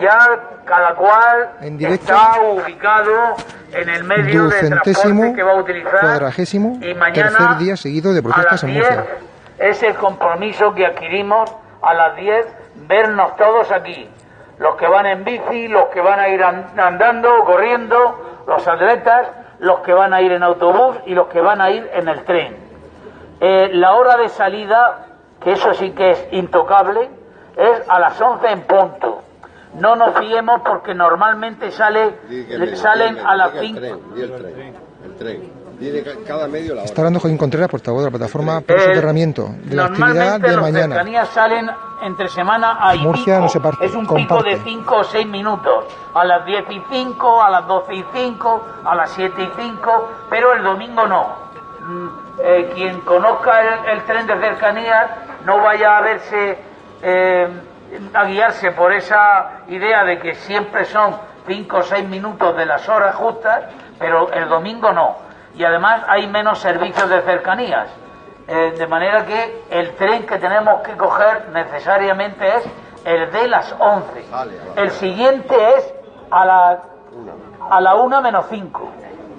Ya cada cual está ubicado en el medio de transporte que va a utilizar cuadragésimo y mañana tercer día seguido de protestas en Murcia. Es el compromiso que adquirimos a las 10 vernos todos aquí. Los que van en bici, los que van a ir andando, corriendo, los atletas, los que van a ir en autobús y los que van a ir en el tren. Eh, la hora de salida, que eso sí que es intocable, es a las 11 en punto. No nos fiemos porque normalmente sale, salen a las 5. El tren, cada medio la hora. Está hablando Joaquín Contreras, portavoz de la plataforma por soterramiento de la actividad de los mañana. cercanías salen entre semana a Murcia no se parte, Es un pico de 5 o 6 minutos. A las 10 y 5, a las 12 y 5, a las 7 y 5, pero el domingo no. Mm, eh, quien conozca el, tren de cercanías no vaya a verse, eh, a guiarse por esa idea de que siempre son 5 o 6 minutos de las horas justas, pero el domingo no y además hay menos servicios de cercanías. Eh, de manera que el tren que tenemos que coger necesariamente es el de las 11. El siguiente es a la, a la 1 menos 5.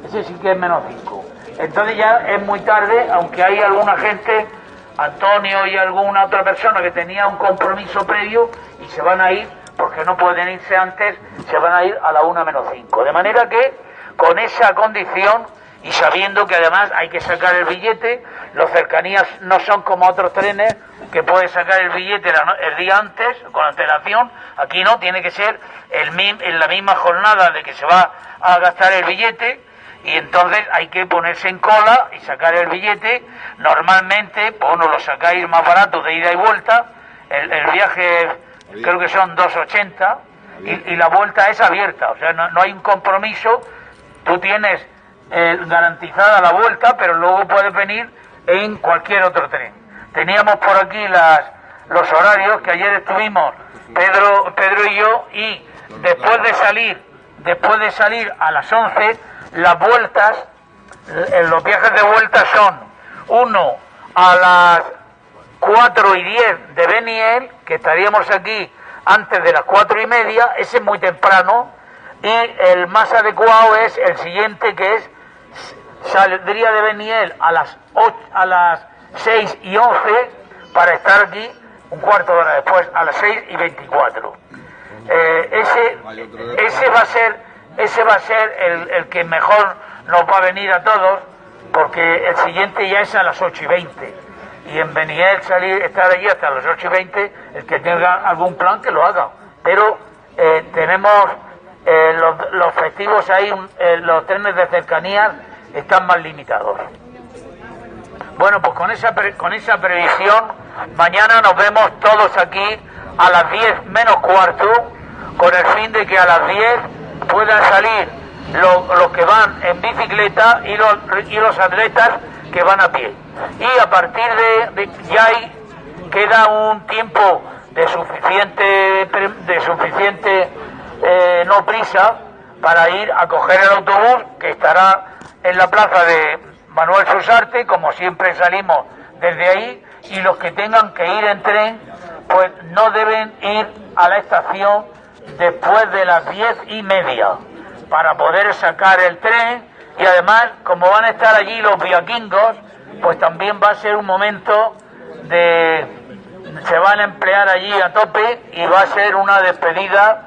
Ese sí que es menos 5. Entonces ya es muy tarde, aunque hay alguna gente, Antonio y alguna otra persona que tenía un compromiso previo y se van a ir, porque no pueden irse antes, se van a ir a la 1 menos 5. De manera que con esa condición y sabiendo que además hay que sacar el billete, los cercanías no son como otros trenes que puedes sacar el billete el día antes con antelación, aquí no, tiene que ser el, en la misma jornada de que se va a gastar el billete y entonces hay que ponerse en cola y sacar el billete, normalmente, pues no lo sacáis más barato de ida y vuelta, el, viaje creo que son 2,80 y, y, la vuelta es abierta, o sea, no, no hay un compromiso, tú tienes eh, garantizada la vuelta, pero luego puedes venir en cualquier otro tren. Teníamos por aquí las, los horarios que ayer estuvimos Pedro, Pedro y yo y después de salir, después de salir a las 11, las vueltas, eh, los viajes de vuelta son uno a las 4 y 10 de Beniel, que estaríamos aquí antes de las 4 y media, ese es muy temprano, y el más adecuado es el siguiente que es saldría de Beniel a las, a las 6 y 11 para estar aquí un cuarto de hora después, a las 6 y 24. Eh, ese, ese va a ser, ese va a ser el, que mejor nos va a venir a todos, porque el siguiente ya es a las 8 y 20. Y en Beniel salir, estar allí hasta las 8 y 20, el que tenga algún plan que lo haga. Pero eh, tenemos eh, los, los, festivos ahí, los trenes de cercanía están más limitados. Bueno, pues con esa, con esa previsión, mañana nos vemos todos aquí a las 10 menos cuarto, con el fin de que a las 10 puedan salir los, que van en bicicleta y los, y los atletas que van a pie. Y a partir de, ya hay, queda un tiempo de suficiente, de suficiente eh, no prisa para ir a coger el autobús que estará en la plaza de Manuel Susarte, como siempre salimos desde ahí, y los que tengan que ir en tren, pues no deben ir a la estación después de las diez y media, para poder sacar el tren, y además, como van a estar allí los viaquingos, pues también va a ser un momento de... se van a emplear allí a tope y va a ser una despedida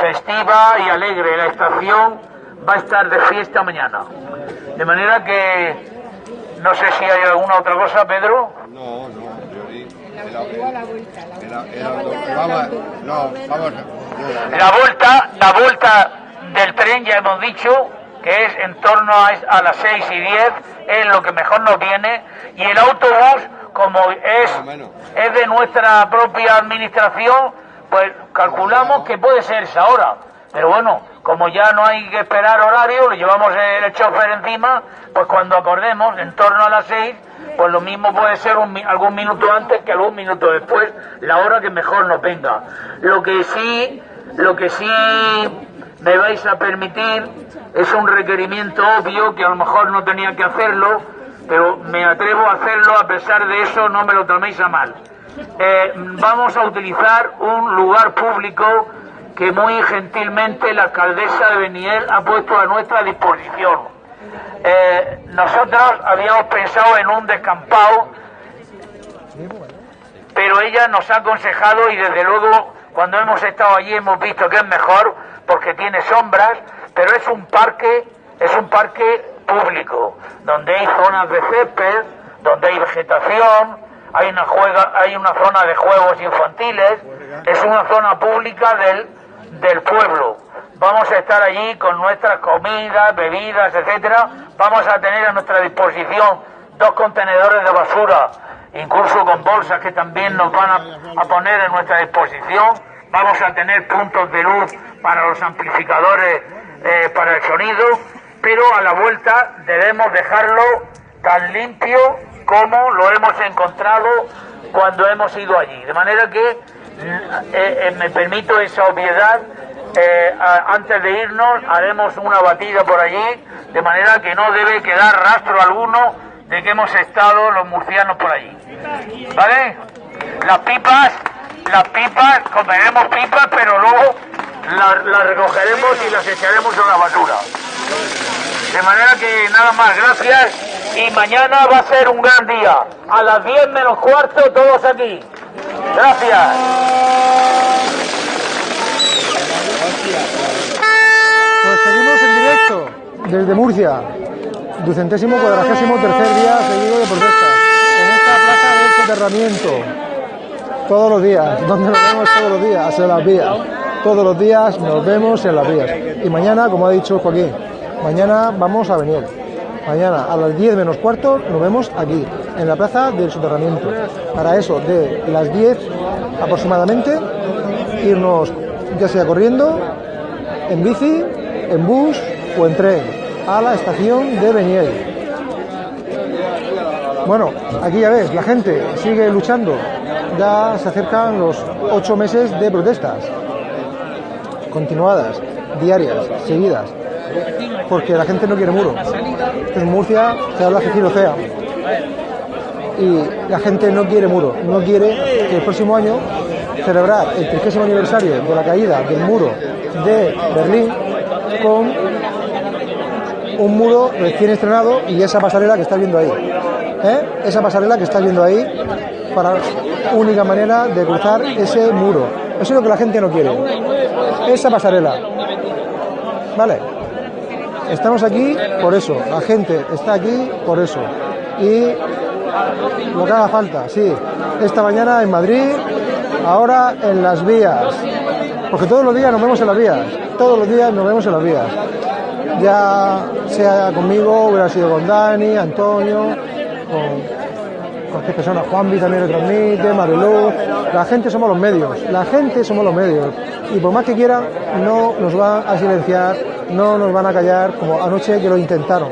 festiva y alegre. La estación va a estar de fiesta mañana. De manera que no sé si hay alguna otra cosa, Pedro. No, no, La vuelta, la vuelta. Del tren ya hemos dicho que es en torno a, a las 6 y 10, es lo que mejor nos viene, y el autobús, como es, es de nuestra propia administración, pues calculamos que puede ser esa hora. Pero bueno, como ya no hay que esperar horario, le llevamos el chofer encima, pues cuando acordemos, en torno a las seis, pues lo mismo puede ser algún minuto antes que algún minuto después, la hora que mejor nos venga. Lo que sí, lo que sí me vais a permitir es un requerimiento obvio que a lo mejor no tenía que hacerlo, pero me atrevo a hacerlo a pesar de eso, no me lo toméis a mal. eh, vamos a utilizar un lugar público que muy gentilmente la alcaldesa de Beniel ha puesto a nuestra disposición. Eh, nosotros habíamos pensado en un descampado, pero ella nos ha aconsejado y desde luego cuando hemos estado allí hemos visto que es mejor porque tiene sombras, pero es un parque, es un parque público, donde hay zonas de césped, donde hay vegetación, hay una, juega, hay una zona de juegos infantiles, es una zona pública del, del pueblo. Vamos a estar allí con nuestras comidas, bebidas, etcétera. Vamos a tener a nuestra disposición dos contenedores de basura, incluso con bolsas que también nos van a, poner en nuestra disposición. Vamos a tener puntos de luz para los amplificadores eh, para el sonido, pero a la vuelta debemos dejarlo tan limpio como lo hemos encontrado cuando hemos ido allí. De manera que me permito esa obviedad. Eh, antes de irnos haremos una batida por allí, de manera que no debe quedar rastro alguno de que hemos estado los murcianos por allí. ¿Vale? Las pipas, las pipas, comeremos pipas, pero luego las, las recogeremos y las echaremos en la basura. De manera que nada más, gracias y mañana va a ser un gran día. A las 10 menos cuarto todos aquí. Gracias. Pues seguimos en directo desde Murcia, ducentésimo cuadragésimo tercer día seguido de protestas, en esta plaza del soterramiento. Todos los días, donde nos vemos todos los días, en las vías. Todos los días nos vemos en las vías. Y mañana, como ha dicho Joaquín, mañana vamos a venir. Mañana a las 10 menos cuarto nos vemos aquí, en la plaza del soterramiento. Para eso, de las 10 aproximadamente, irnos ya sea corriendo, en bici, en bus o en tren, a la estación de Beniel. Bueno, aquí ya ves, la gente sigue luchando. Ya se acercan los ocho meses de protestas continuadas, diarias, seguidas porque la gente no quiere muro. En Murcia se habla de sea y la gente no quiere muro, no quiere que el próximo año celebrar el 30 aniversario de la caída del muro de Berlín con un muro recién estrenado y esa pasarela que está viendo ahí. ¿eh? Esa pasarela que está viendo ahí para única manera de cruzar ese muro. Eso es lo que la gente no quiere. Esa pasarela. ¿Vale? Estamos aquí por eso, la gente está aquí por eso. Y lo que haga falta, sí. Esta mañana en Madrid, ahora en las vías. Porque todos los días nos vemos en las vías. Todos los días nos vemos en las vías. Ya sea conmigo, hubiera sido con Dani, Antonio, con cualquier persona, Juanvi también lo transmite, Mariluz. La gente somos los medios, la gente somos los medios. Y por más que quieran, no nos van a silenciar no nos van a callar como anoche que lo intentaron.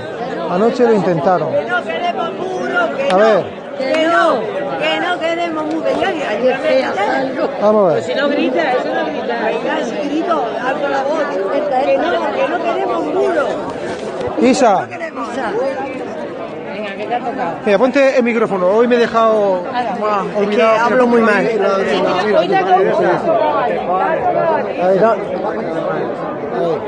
Anoche lo intentaron. Que no queremos muro, que a ver. Que no, que no queremos muro. Vamos a ver. Pues si no grita, eso no grita. Venga, si grito, abro la voz. Que no, que no queremos muro. Isa. Mira, ponte el micrófono. Hoy me he dejado. es que hablo muy mal.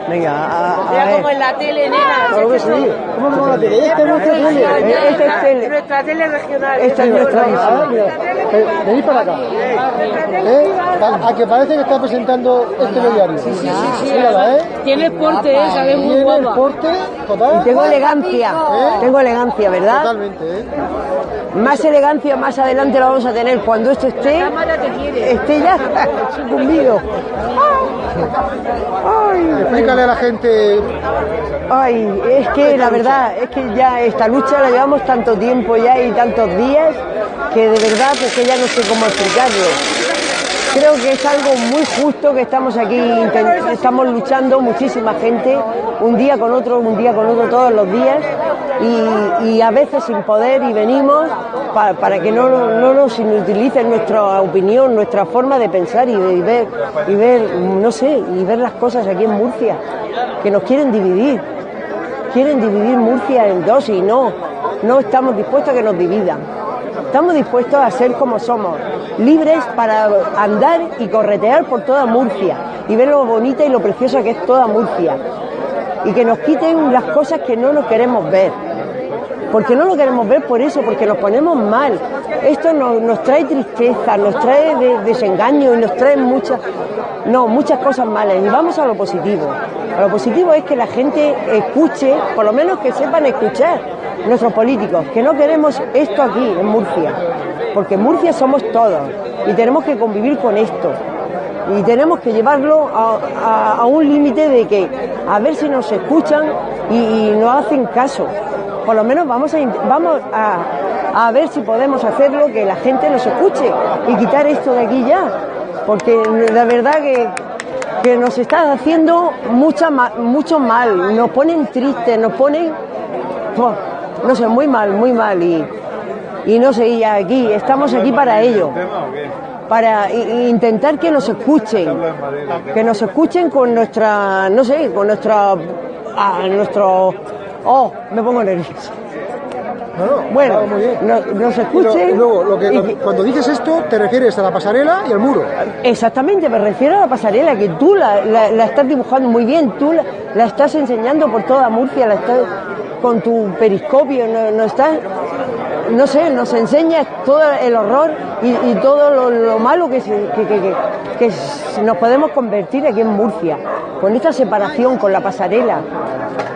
Venga, a, a ver. como en la tele, nena. Claro que sí. ¿Cómo no la tele? Esta es nuestra tele. Esta es tele. Nuestra tele regional. Esta es nuestra. Ah, mira. Venid para acá. ¿Eh? A que parece que está presentando este diario. Sí, sí, sí. Mírala, ¿eh? Tiene porte, ¿eh? ¿sabes? Muy Tiene el porte total. Y tengo elegancia. ¿Eh? Tengo elegancia, ¿verdad? Totalmente, ¿eh? Más elegancia más adelante la vamos a tener cuando esto esté, esté ya sucumbido. Ay, Explícale a la gente. Ay, es que la verdad, es que ya esta lucha la llevamos tanto tiempo ya y tantos días que de verdad es que ya no sé cómo explicarlo. Creo que es algo muy justo que estamos aquí, estamos luchando muchísima gente, un día con otro, un día con otro, todos los días, y, a veces sin poder, y venimos para, que no, no nos inutilicen nuestra opinión, nuestra forma de pensar y de ver, y ver, no sé, y ver las cosas aquí en Murcia, que nos quieren dividir, quieren dividir Murcia en dos y no, no estamos dispuestos a que nos dividan. Estamos dispuestos a ser como somos, libres para andar y corretear por toda Murcia y ver lo bonita y lo preciosa que es toda Murcia. Y que nos quiten las cosas que no nos queremos ver. Porque no lo queremos ver por eso, porque nos ponemos mal. Esto nos, trae tristeza, nos trae desengaño y nos trae muchas, no, muchas cosas malas. Y vamos a lo positivo. A lo positivo es que la gente escuche, por lo menos que sepan escuchar nuestros políticos, que no queremos esto aquí en Murcia, porque en Murcia somos todos y tenemos que convivir con esto y tenemos que llevarlo a, un límite de que a ver si nos escuchan y, nos hacen caso. Por lo menos vamos a, vamos a, ver si podemos hacerlo, que la gente nos escuche y quitar esto de aquí ya. Porque la verdad que, que nos está haciendo mucha, mucho mal, nos ponen tristes, nos ponen, no sé, muy mal, muy mal. Y, y no sé, y aquí, estamos aquí para ello para intentar que nos escuchen, que nos escuchen con nuestra, no sé, con nuestra, nuestro, oh, me pongo nervioso. bueno, nos escuchen. luego, lo que, cuando dices esto, te refieres a la pasarela y al muro. Exactamente, me refiero a la pasarela, que tú la, estás dibujando muy bien, tú la, estás enseñando por toda Murcia, la estás con tu periscopio, no, no estás no sé, nos enseña todo el horror y, todo lo, malo que, nos podemos convertir aquí en Murcia, con esta separación, con la pasarela,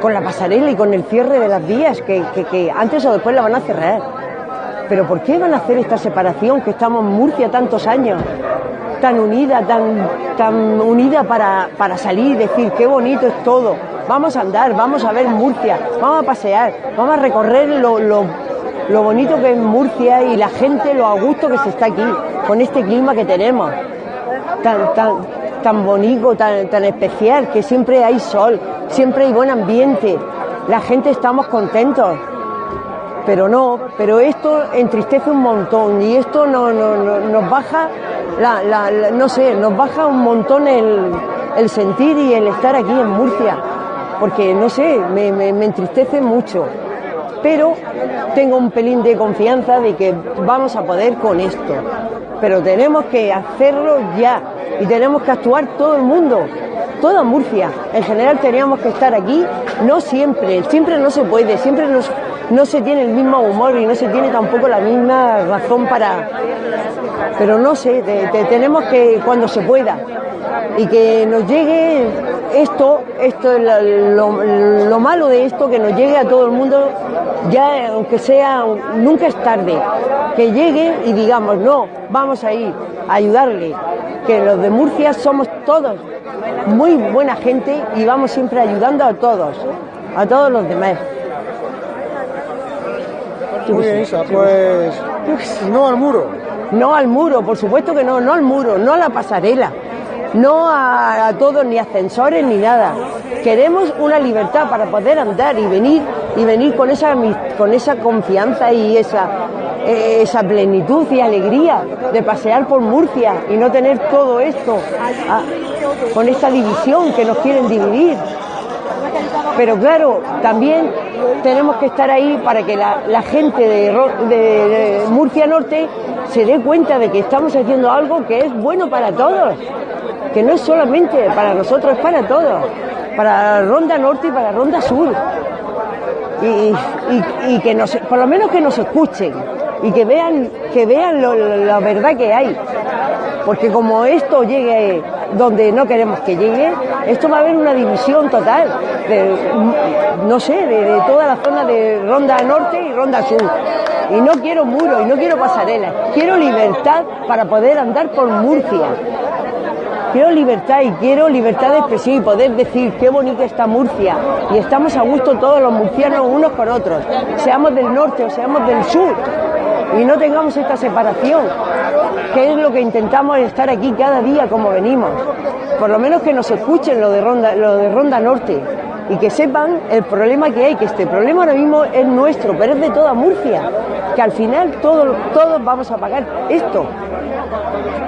con la pasarela y con el cierre de las vías, que, antes o después la van a cerrar. Pero ¿por qué van a hacer esta separación que estamos en Murcia tantos años? tan unida, tan, tan unida para, para salir, decir qué bonito es todo. Vamos a andar, vamos a ver Murcia, vamos a pasear, vamos a recorrer lo, lo lo bonito que es Murcia y la gente, lo a gusto que se está aquí, con este clima que tenemos, tan, tan, tan bonito, tan, tan especial, que siempre hay sol, siempre hay buen ambiente, la gente estamos contentos. Pero no, pero esto entristece un montón y esto no, nos baja, la, no sé, nos baja un montón el, el sentir y el estar aquí en Murcia, porque no sé, me, entristece mucho pero tengo un pelín de confianza de que vamos a poder con esto. Pero tenemos que hacerlo ya y tenemos que actuar todo el mundo, toda Murcia. En general teníamos que estar aquí, no siempre, siempre no se puede, siempre no se tiene el mismo humor y no se tiene tampoco la misma razón para... Pero no sé, tenemos que cuando se pueda. Y que nos llegue esto, esto es lo, malo de esto, que nos llegue a todo el mundo, ya aunque sea, nunca es tarde, que llegue y digamos, no, vamos a ir a ayudarle, que los de Murcia somos todos muy buena gente y vamos siempre ayudando a todos, a todos los demás. Muy bien, Isa, pues no al muro. No al muro, por supuesto que no, no al muro, no a la pasarela no a, todos ni ascensores ni nada. Queremos una libertad para poder andar y venir y venir con esa con esa confianza y esa esa plenitud y alegría de pasear por Murcia y no tener todo esto con esta división que nos quieren dividir. Pero claro, también tenemos que estar ahí para que la, gente de Murcia Norte se dé cuenta de que estamos haciendo algo que es bueno para todos que no es solamente para nosotros, es para todos, para Ronda Norte y para Ronda Sur. Y, que por lo menos que nos escuchen y que vean, que vean la verdad que hay. Porque como esto llegue donde no queremos que llegue, esto va a haber una división total, de, no sé, de, toda la zona de Ronda Norte y Ronda Sur. Y no quiero muros y no quiero pasarelas, quiero libertad para poder andar por Murcia quiero libertad y quiero libertad de expresión y poder decir qué bonita está Murcia. Y estamos a gusto todos los murcianos unos con otros, seamos del norte o seamos del sur. Y no tengamos esta separación, que es lo que intentamos estar aquí cada día como venimos. Por lo menos que nos escuchen lo de Ronda, lo de Ronda Norte y que sepan el problema que hay, que este problema ahora mismo es nuestro, pero es de toda Murcia, que al final todos, todos vamos a pagar esto.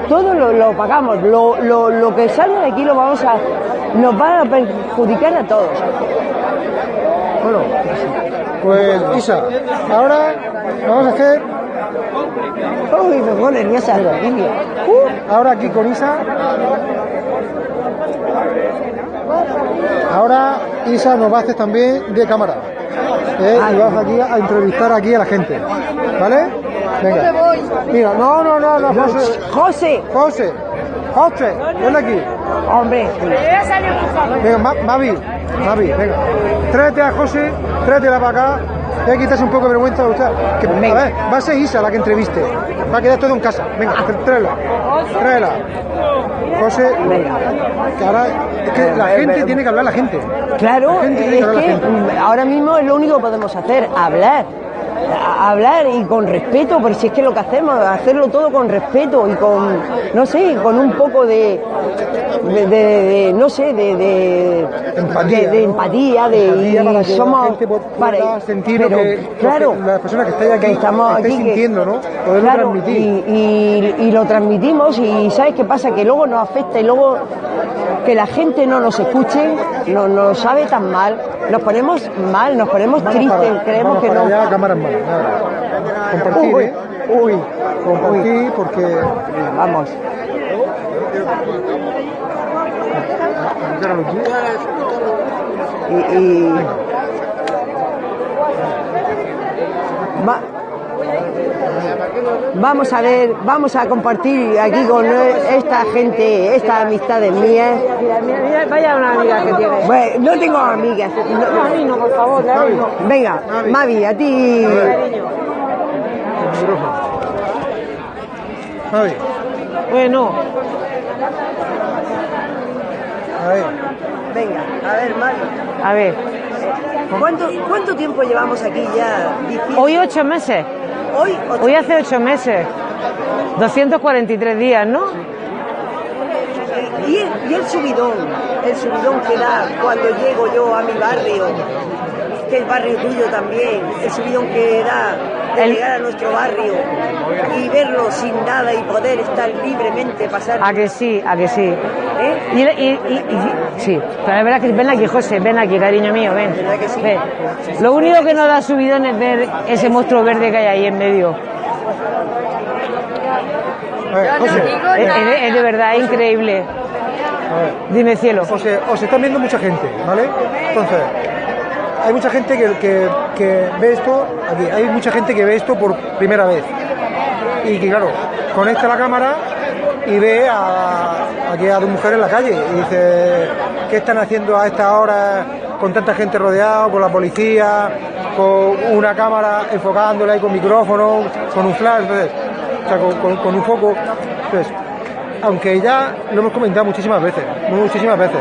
Todo lo, pagamos, lo, lo, que salga de aquí lo vamos a, nos va a perjudicar a todos. Bueno, pues Isa, ahora vamos a hacer Uy, me pongo nerviosa. Ahora aquí con Isa. Ahora Isa nos va a hacer también de cámara. ¿eh? Y vas aquí a entrevistar aquí a la gente. ¿Vale? Venga. Mira, no, no, no, no, José. José, José. José, ven aquí. hombre, Venga, Ma- Mavi. Mavi, venga. Tráete a José, tráetela para acá. Hay que quitarse un poco de vergüenza de usted. Que, a ver, va a ser Isa la que entreviste. Va a quedar todo en casa. Venga, tr- tráela. Tráela. José, que ahora es que la gente tiene que hablar la gente. claro, La gente tiene es la que gente. ahora mismo es lo único que podemos hacer, hablar. Hablar y con respeto, porque si es que lo que hacemos, hacerlo todo con respeto y con, no sé, con un poco de, de, de- de- no sé, de, Empatía, de, empatía, de y que somos, para- sentir pero, lo que, lo que claro, las personas que estáis aquí que estamos aquí, que- sintiendo, ¿no? Poderlo Claro, transmitir. Y, y- y lo transmitimos y ¿sabes qué pasa? Que luego nos afecta y luego que la gente no nos escuche, no nos sabe tan mal, nos ponemos mal, nos ponemos Vamos tristes, para, creemos que no. allá, cámara nada. Compartir, Uy, ¿eh? uy, Compartir porque... vamos. Y, y- Va- Vamos a ver, vamos a compartir aquí con esta gente, estas amistades mías. Vaya una amiga que tiene. Bueno, no tengo amigas. no- no, por favor, Mavi, Venga, Mavi, a ti. Mavi, Bueno, a ver. Venga, a ver, Mavi. a ver, ¿Cuánto, cuánto tiempo llevamos aquí ya hoy ocho meses, Hoy, ocho- hoy hace ocho meses, 243 días, ¿no? y, el, y el subidón, el subidón que da cuando llego yo a mi barrio, que es barrio tuyo también, el subidón que da de El- llegar a nuestro barrio y verlo sin nada y poder estar libremente, pasar. A que sí, a que sí. ¿eh? Y, y- y- y- sí, pero la verdad que ven aquí, José, ven aquí, cariño mío, ven. ¿Verdad que sí? ven. Lo único que nos da subidón es ver ese monstruo verde que hay ahí en medio. Ver, José, Es, es de, es de verdad increíble. a ver. Dime cielo. José, os están viendo mucha gente, ¿vale? Entonces, hay mucha gente que, que, ve esto, aquí, hay mucha gente que ve esto por primera vez. Y que, claro, conecta la cámara y ve a, aquí a dos mujeres en la calle y dice, ¿qué están haciendo a esta hora con tanta gente rodeada, con la policía, con una cámara enfocándola ahí con micrófono, con un flash, o sea, con, un foco? Entonces, aunque ya lo hemos comentado muchísimas veces, muchísimas veces,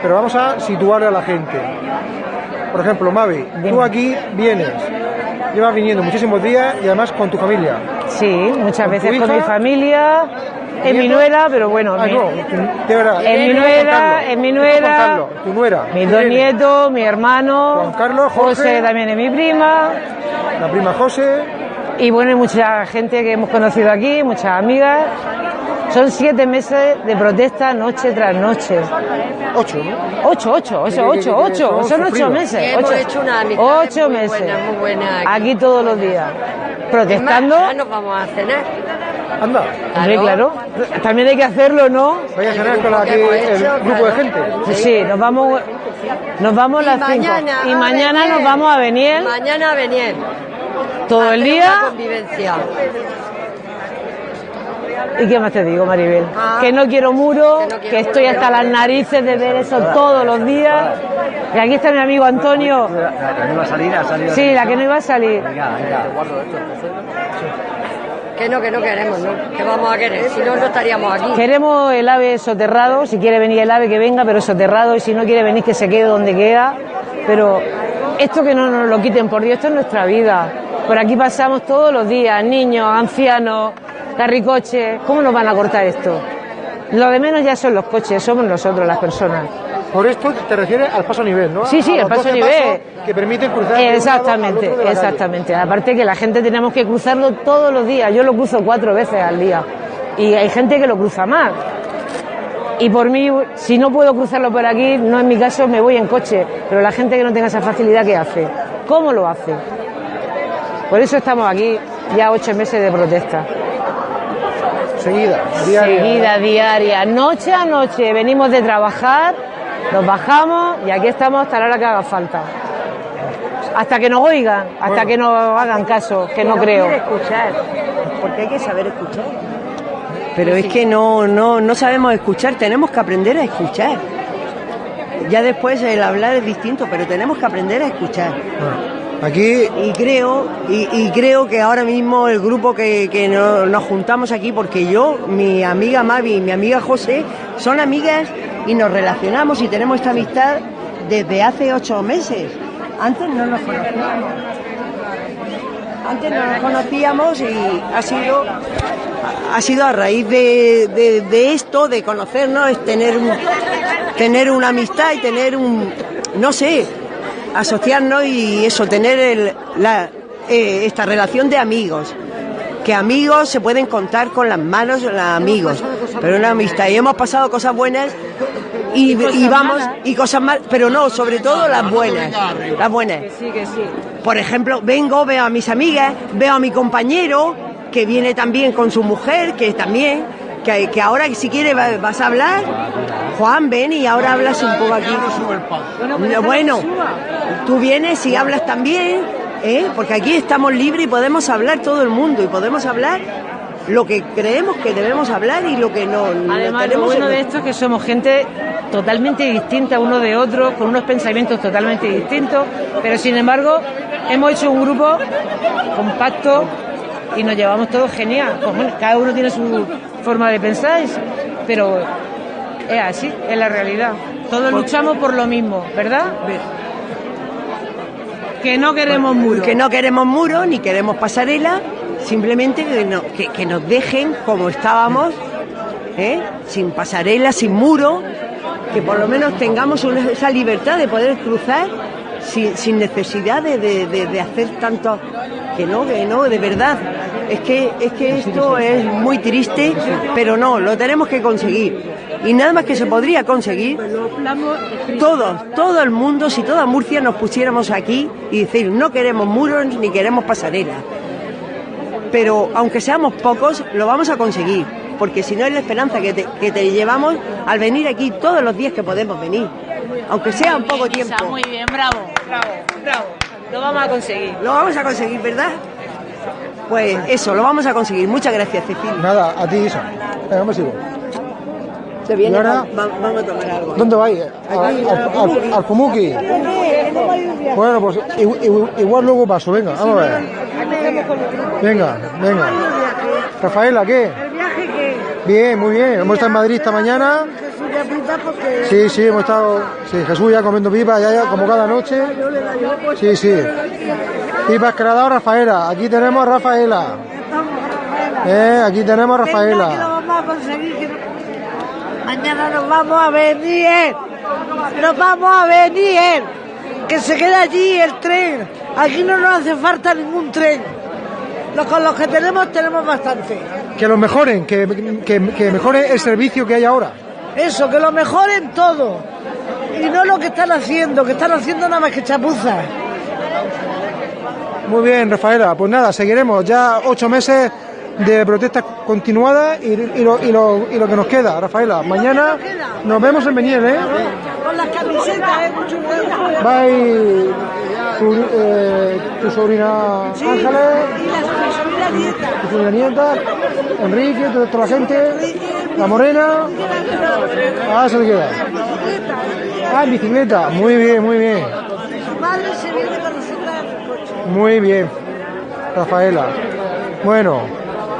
pero vamos a situar a la gente. Por ejemplo, Mavi, tú aquí vienes, llevas viniendo muchísimos días y además con tu familia. Sí, muchas ¿Con veces con hija? mi familia, en mi nuera, pero bueno, Ah, mi- no, de verdad. En mi nuera, en mi nuera. Tu nuera. mis ¿Qué dos nietos, mi hermano, Juan Carlos, Jorge. José también es mi prima, La prima José, y bueno, hay mucha gente que hemos conocido aquí, muchas amigas. Son siete meses de protesta noche tras noche. ocho, ¿no? Ocho, ocho, ocho, que ocho, son ocho meses. Y hemos ocho, hecho una amistad ocho muy meses. buena, muy buena aquí. Aquí todos los días. Protestando. Ahora nos vamos a cenar. Anda, Hombre, claro. También hay que hacerlo, ¿no? vaya a cenar con hemos el grupo de gente. Sí, nos vamos, nos vamos Y las cinco. mañana Y a mañana venir. nos vamos a venir Mañana a venir. todo el día. Una convivencia. ¿Y qué más te digo, Maribel? Ah. que no quiero muro, Que no que, quiero estoy muro. hasta las narices de ver eso todos los días. Y aquí está mi amigo Antonio. La que no iba a salir, ha salido. Sí, la que no iba a salir. Venga, venga. Que no, que no queremos, ¿no? Que vamos a querer. Si no, no estaríamos aquí. Queremos el ave soterrado, si quiere venir el ave que venga, pero soterrado, y si no quiere venir que se quede donde queda. Pero esto que no nos lo quiten, por Dios, esto es nuestra vida. Por aquí pasamos todos los días, niños, ancianos, carricoches. ¿Cómo nos van a cortar esto? Lo de menos ya son los coches, somos nosotros las personas. Por esto te refieres al paso a nivel, ¿no? Sí, sí, A el los paso a 12 nivel. Que permiten cruzar de un lado al Exactamente, otro de la calle. exactamente. Aparte que la gente tenemos que cruzarlo todos los días. Yo lo cruzo cuatro veces al día. Y hay gente que lo cruza más. Y por mí, si no puedo cruzarlo por aquí, no en mi caso, me voy en coche. Pero la gente que no tenga esa facilidad, ¿qué hace? ¿Cómo lo hace? Por eso estamos aquí. ya ocho meses de protesta. Seguida, diaria. Seguida, diaria, noche a noche. Venimos de trabajar, nos bajamos y aquí estamos hasta la hora que haga falta. Hasta que nos oigan, hasta Bueno. que nos hagan caso, que no creo. quiere escuchar, porque hay que saber escuchar. Pero es que no, no, no sabemos escuchar, tenemos que aprender a escuchar. Ya después el hablar es distinto, pero tenemos que aprender a escuchar. Aquí Y creo, y, creo que ahora mismo el grupo que, que no- nos juntamos aquí, porque yo, mi amiga Mavi y mi amiga José, son amigas y nos relacionamos y tenemos esta amistad desde hace ocho meses. Antes no nos conocíamos. Antes no nos conocíamos y ha sido ha sido a raíz de, de- de esto, de conocernos, es tener un, tener una amistad y tener un, no sé, asociarnos y eso, tener el- la, eh, esta relación de amigos. Que amigos se pueden contar con las manos, los amigos, pero una amistad. Y hemos pasado cosas buenas y, y vamos, y cosas malas, pero no, sobre todo las buenas. Las buenas. Sí, que sí. Por ejemplo, vengo, veo a mis amigas, veo a mi compañero, que viene también con su mujer, que también, que, que ahora si quiere va- vas a hablar. Juan, ven y ahora hablas un poco aquí. No, Bueno, tú vienes y hablas también, ¿eh? porque aquí estamos libres y podemos hablar todo el mundo y podemos hablar lo que creemos que debemos hablar y lo que no. Además, lo tenemos bueno en- de esto es que somos gente totalmente distinta uno de otro, con unos pensamientos totalmente distintos, pero sin embargo hemos hecho un grupo compacto y nos llevamos todos genial. Pues bueno, cada uno tiene su forma de pensar, pero es así, es la realidad. Todos luchamos por lo mismo, ¿verdad? Que no queremos muros. Que no queremos muros ni queremos pasarela, simplemente que, no- que- que nos dejen como estábamos, ¿eh? sin pasarela, sin muro, que por lo menos tengamos una- esa libertad de poder cruzar sin, sin necesidad de, de- de- de hacer tanto. Que no, que no, de verdad. Es que, es que esto es muy triste, pero no, lo tenemos que conseguir. Y nada más que se podría conseguir todos, todo el mundo, si toda Murcia nos pusiéramos aquí y decir, no queremos muros ni queremos pasarela. Pero aunque seamos pocos, lo vamos a conseguir, porque si no es la esperanza que te, que te llevamos al venir aquí todos los días que podemos venir, aunque sea un poco tiempo. Muy bien, bravo, bravo, bravo. Lo vamos a conseguir. Lo vamos a conseguir, ¿verdad? Pues eso, lo vamos a conseguir. Muchas gracias, Cecilia. nada, a ti Isa. Venga, me sigo. Se viene, Y ahora- va- va- vamos a tomar algo. ¿Dónde vais? Al, al, al- al Pumuki. Bueno, pues igual luego paso, venga, vamos a ver. Venga, venga. Rafaela, ¿qué? El viaje que Bien, muy bien. Hemos estado en Madrid esta mañana. Porque Sí, sí, hemos estado. Sí, Jesús ya comiendo pipas, ya, ya, como cada noche. Sí, sí. Pipas dado Rafaela. Aquí tenemos a Rafaela. Eh, aquí tenemos a Venga, que lo Rafaela. vamos a conseguir. que no- Mañana nos vamos a venir. Nos vamos a venir. Que se quede allí el tren. Aquí no nos hace falta ningún tren. Los, con los que tenemos, tenemos bastante. Que lo mejoren, que, que, que mejoren el servicio que hay ahora. Eso, que lo mejoren todo. Y no lo que están haciendo, que están haciendo nada más que chapuzas. Muy bien, Rafaela. Pues nada, seguiremos ya ocho meses de protestas continuadas y, y lo, y, lo, y lo que nos queda, Rafaela. Mañana nos vemos en Beniel, ¿eh? Con las camisetas, ¿eh? Mucho ir tu, eh, tu sobrina Sí, Ángeles, y la sobrina nieta. tu sobrina nieta, Enrique, toda, toda la gente, la morena. Ah, se te queda. Ah, en bicicleta. Muy bien, muy bien. Madre se viene con nosotras en el coche. Muy bien, Rafaela. Bueno,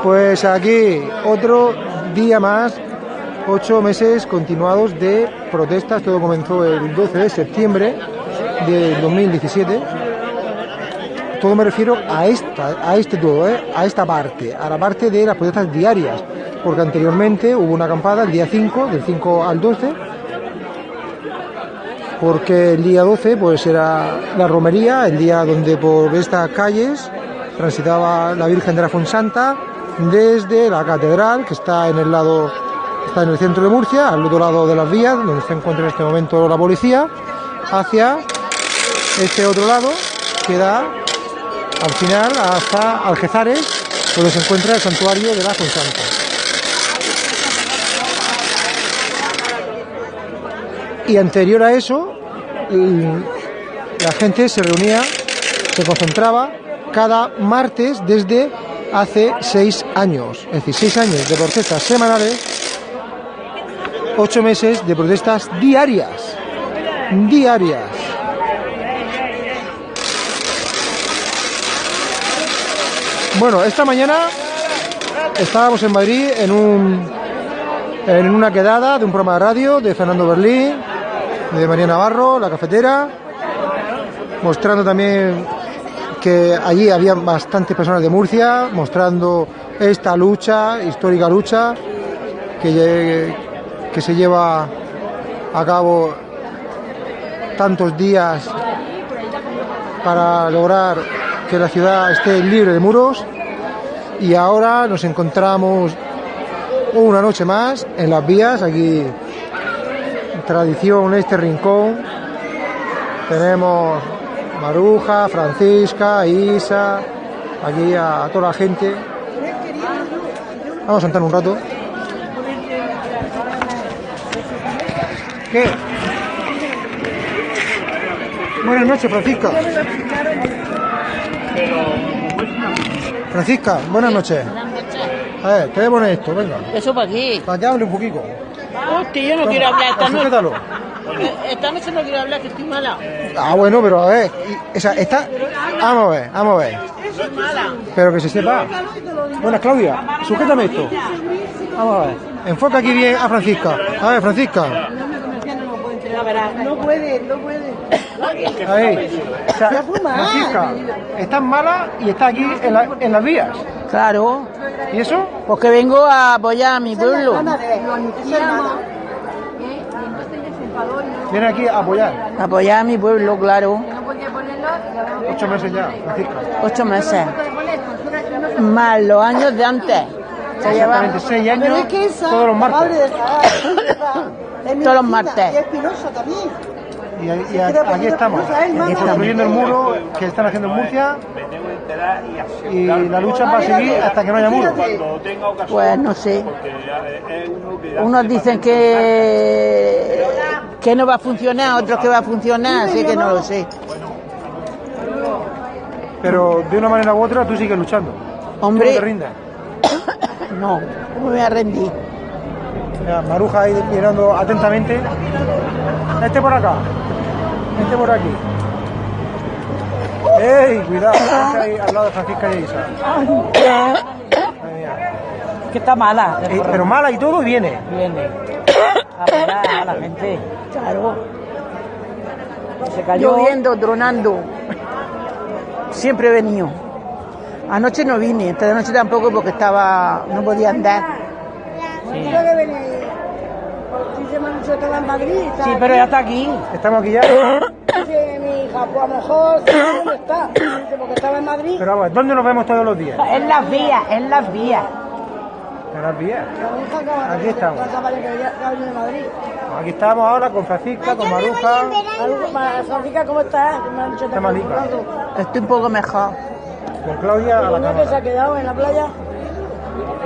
pues aquí otro día más, ocho meses continuados de protestas. Todo comenzó el 12 de septiembre de 2017. Todo me refiero a esta, a este todo, ¿eh? a esta parte, a la parte de las protestas diarias, porque anteriormente hubo una acampada el día 5, del 5 al 12, porque el día 12 pues era la romería, el día donde por estas calles transitaba la Virgen de la Fonsanta desde la catedral que está en el lado está en el centro de Murcia, al otro lado de las vías donde se encuentra en este momento la policía, hacia este otro lado que da al final hasta Algezares, donde se encuentra el santuario de la Fuensanta. Y anterior a eso, la gente se reunía, se concentraba cada martes desde hace seis años. Es decir, seis años de protestas semanales, ocho meses de protestas diarias. Diarias. Bueno, esta mañana estábamos en Madrid en un en una quedada de un programa de radio de Fernando Berlín, de María Navarro, la cafetera, mostrando también que allí había bastantes personas de Murcia, mostrando esta lucha, histórica lucha, que, que se lleva a cabo tantos días para lograr que la ciudad esté libre de muros. Y ahora nos encontramos una noche más en las vías, aquí tradición este rincón. Tenemos Maruja, Francisca, Isa, aquí a, a toda la gente. Vamos a sentar un rato. ¿Qué? Buenas noches, Francisca. Francisca, buenas noches. A ver, ¿qué le pone esto? Venga, ¿Eso para qué? para que hable un poquito. Hostia, yo no quiero hablar esta noche. Esta noche no quiero hablar, que estoy mala. Ah, bueno, pero a ver, y- o sea, está... Vamos a ver, vamos a ver. Pero que se sepa. Buenas, Claudia, sujétame esto. Vamos a ver. Enfoca aquí bien a Francisca. A ver, Francisca. No puede, no puede. A ver. O sea, Francisca, estás mala y está aquí en, la- en las vías. Claro, ¿Y eso? porque vengo a apoyar a mi pueblo. Viene aquí a apoyar. Apoyar a mi pueblo, claro. Ocho meses ya, Francisca. Ocho meses. Más los años de antes. Se lleva Exactamente, seis años, Pero es que esa, todos los martes. Todos los martes. Y Espinosa también. Y, aquí estamos, y construyendo el muro que están haciendo en Murcia. Y la lucha va a seguir hasta que no haya muro. Pues no sé. Unos dicen que que no va a funcionar, otros que va a funcionar, así que no lo sé. Pero de una manera u otra tú sigues luchando. Hombre. No te rindas. No, ¿cómo me voy a rendir? Mira, Maruja ahí mirando atentamente. Este por acá. Este por aquí. ¡Ey! Cuidado, ahí al lado de Francisca y Isa. Madre mía. Que está mala. Eh, pero mala y todo viene. Viene. A la gente. Claro. Se cayó. Lloviendo, tronando. Siempre he venido. Anoche no vine, esta de noche tampoco porque estaba, no podía andar. Sí, aquí. pero ya está aquí. Estamos aquí ya. Pues a lo mejor, ¿dónde está? Dice, porque estaba en Madrid. Pero vamos, ¿dónde nos vemos todos los días? En las vías, en las vías. En las vías. Aquí estamos. Madrid. Aquí estamos ahora con Francisca, con Maruja. Francisca, ¿cómo estás? Está malita. Estoy un poco mejor. Con Claudia a la ¿Una que se ha quedado en la playa?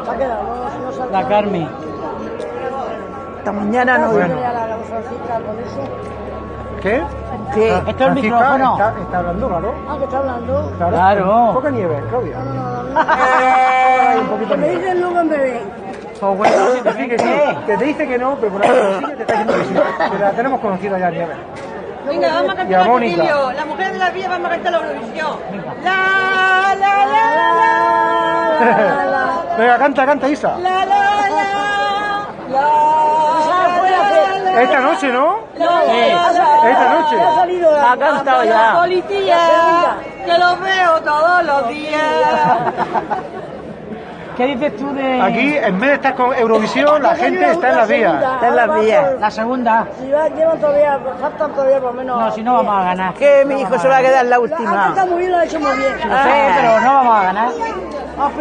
Se ha quedado, no, no La Carmen. Esta mañana no Bueno. ¿Qué? ¿Qué? Ah, ¿Esto es el micrófono? Está, está hablando, claro. Ah, que está hablando. Claro. Poca nieve, Claudia. No, no, no. Un poquito de Me dicen luego en bebé. Pues bueno, sí, te dice que sí. Que te dice que no, pero por la cosilla te está diciendo que sí. Que la tenemos conocida ya, Nieve. Venga, vamos a cantar el. Cecilio. La mujer de la vía vamos a cantar la Eurovisión. La, la, la, la, la, Venga, canta, canta, Isa. la, la, la, la, Esta noche, ¿no? la, Esta noche. Ha salido La ha cantado la ya. policía, que los veo todos los días. ¿Qué dices tú de...? Aquí, en vez de estar con Eurovisión, la gente está en las vías. Está en las vías. La segunda. Si va, llevan todavía, faltan todavía por lo menos. No, si no vamos a ganar. Que mi hijo se va a quedar la Ha última. cantado muy bien, lo ha hecho muy bien. Sí, pero no vamos a ganar.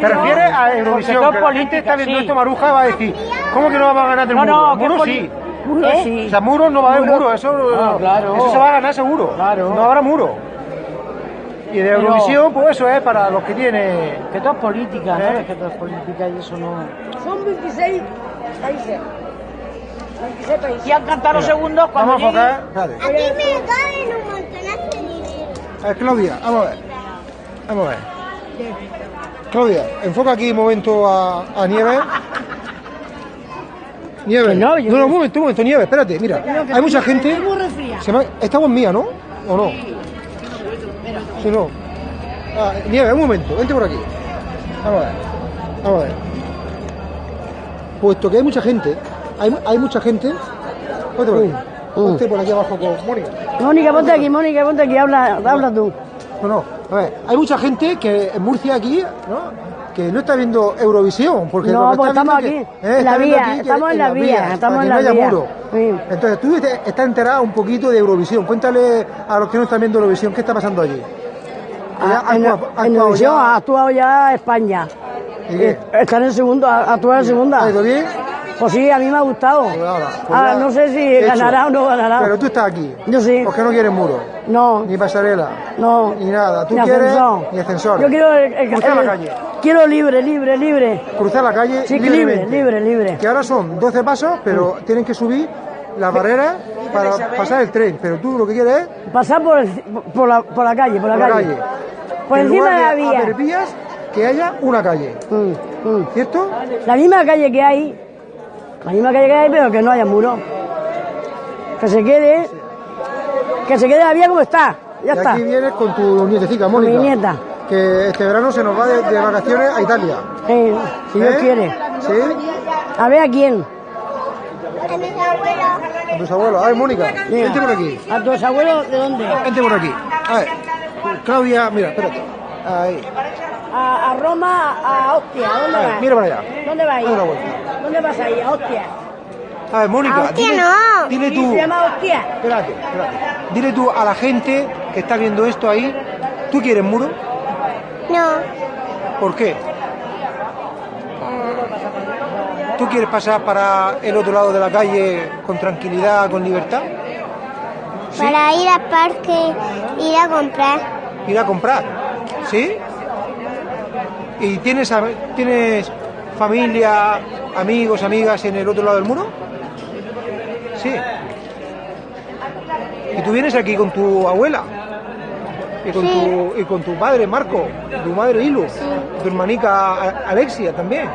¿Te refieres a Eurovisión? Que la gente está viendo sí. esto, Maruja va a decir, ¿cómo que no vamos a ganar del No, muro? no, que muro poli- sí. O sea, muro no va a haber muro, eso, Ah, claro. eso se va a ganar seguro. Claro. No habrá muro. Y de Eurovisión, pues eso es para los que tienen... Que todo es política, ¿Eh? ¿sabes? Que todo es política y eso no... Son 26 países. 26 países. Y han cantado los segundos cuando Vamos a enfocar... Espérate. Aquí me caen un montonazo de dinero. A ver, Claudia, vamos a ver. Vamos a ver. Claudia, enfoca aquí un momento a, a Nieves. Nieves. no, yo- no, un momento, un momento, Nieves, espérate, mira. Hay mucha gente. Muy. Se me- Esta voz mía, ¿no? ¿O no? Sí, no. Ah, Nieves, un momento, vente por aquí. Vamos a ver. Vamos a ver. Puesto que hay mucha gente, hay, hay mucha gente. Ponte por aquí. Ponte por aquí abajo con Mónica. Mónica, ponte aquí, Mónica, ponte aquí, habla, habla tú. No, no, a ver, hay mucha gente que en Murcia aquí, ¿no? Que no está viendo Eurovisión, porque No, lo que pues está estamos viendo aquí, que- eh, está viendo aquí que estamos en la vía, estamos en la vía. muro. Sí. Entonces tú estás enterada un poquito de Eurovisión. Cuéntale a los que no están viendo Eurovisión qué está pasando allí. Ah, ¿Ha en, actuado- en Eurovisión ya? ha actuado ya España. ¿Y qué? Están en segundo, ha actuado en segunda. ¿Ha ido bien? Pues sí, a mí me ha gustado. Pues ahora, pues Ah, ya, no sé si hecho. ganará o no ganará. Pero tú estás aquí. Yo sí. Porque no quieres muro, No, ni pasarela, no. ni nada. Tú Ni quieres ascensor. ni ascensor. Yo quiero el, el- Cruzar la calle. Quiero libre, libre, libre. cruzar la calle Sí, libre, libremente. libre, libre. Que ahora son 12 pasos, pero tienen que subir las barreras para pasar el tren. Pero tú lo que quieres es Pasar por, el- por, la, por la calle, por la por la calle. calle. Por En encima de la vía. vías, que haya una calle. Mm, mm. ¿Cierto? La misma calle que hay, calle que hay, pero que no haya muro. Que se quede, que se quede la vía como está. Ya y está. aquí vienes con tu nietecita, Mónica. mi nieta. Que este verano se nos va de, de vacaciones a Italia. Eh, si Dios ¿Eh? quiere. ¿Sí? A ver a quién. A mis abuelos. A tus abuelos. A ver, Mónica, vente por aquí. ¿A tus abuelos de dónde? Vente por aquí. A ver. Claudia, mira, espérate. Ahí. A, a Roma, a Hostia. ¿A dónde A ver, vas? mira para allá. ¿Dónde vas ¿Dónde vas a ir? A Hostia. A ver, Mónica, A Hostia dile, no. dile tú. se llama Hostia. Espérate, espérate. Dile tú a la gente que está viendo esto ahí, ¿tú quieres muro? No. ¿Por qué? ¿Tú quieres pasar para el otro lado de la calle con tranquilidad, con libertad? ¿Sí? Para ir al parque, ir a comprar. Ir a comprar, ¿sí? ¿Y tienes, tienes familia, amigos, amigas en el otro lado del muro? Sí. ¿Y tú vienes aquí con tu abuela? ¿Y con, Sí. tu, y con tu padre, Marco? ¿Tu madre, Ilu? ¿Tu hermanica, Alexia, también?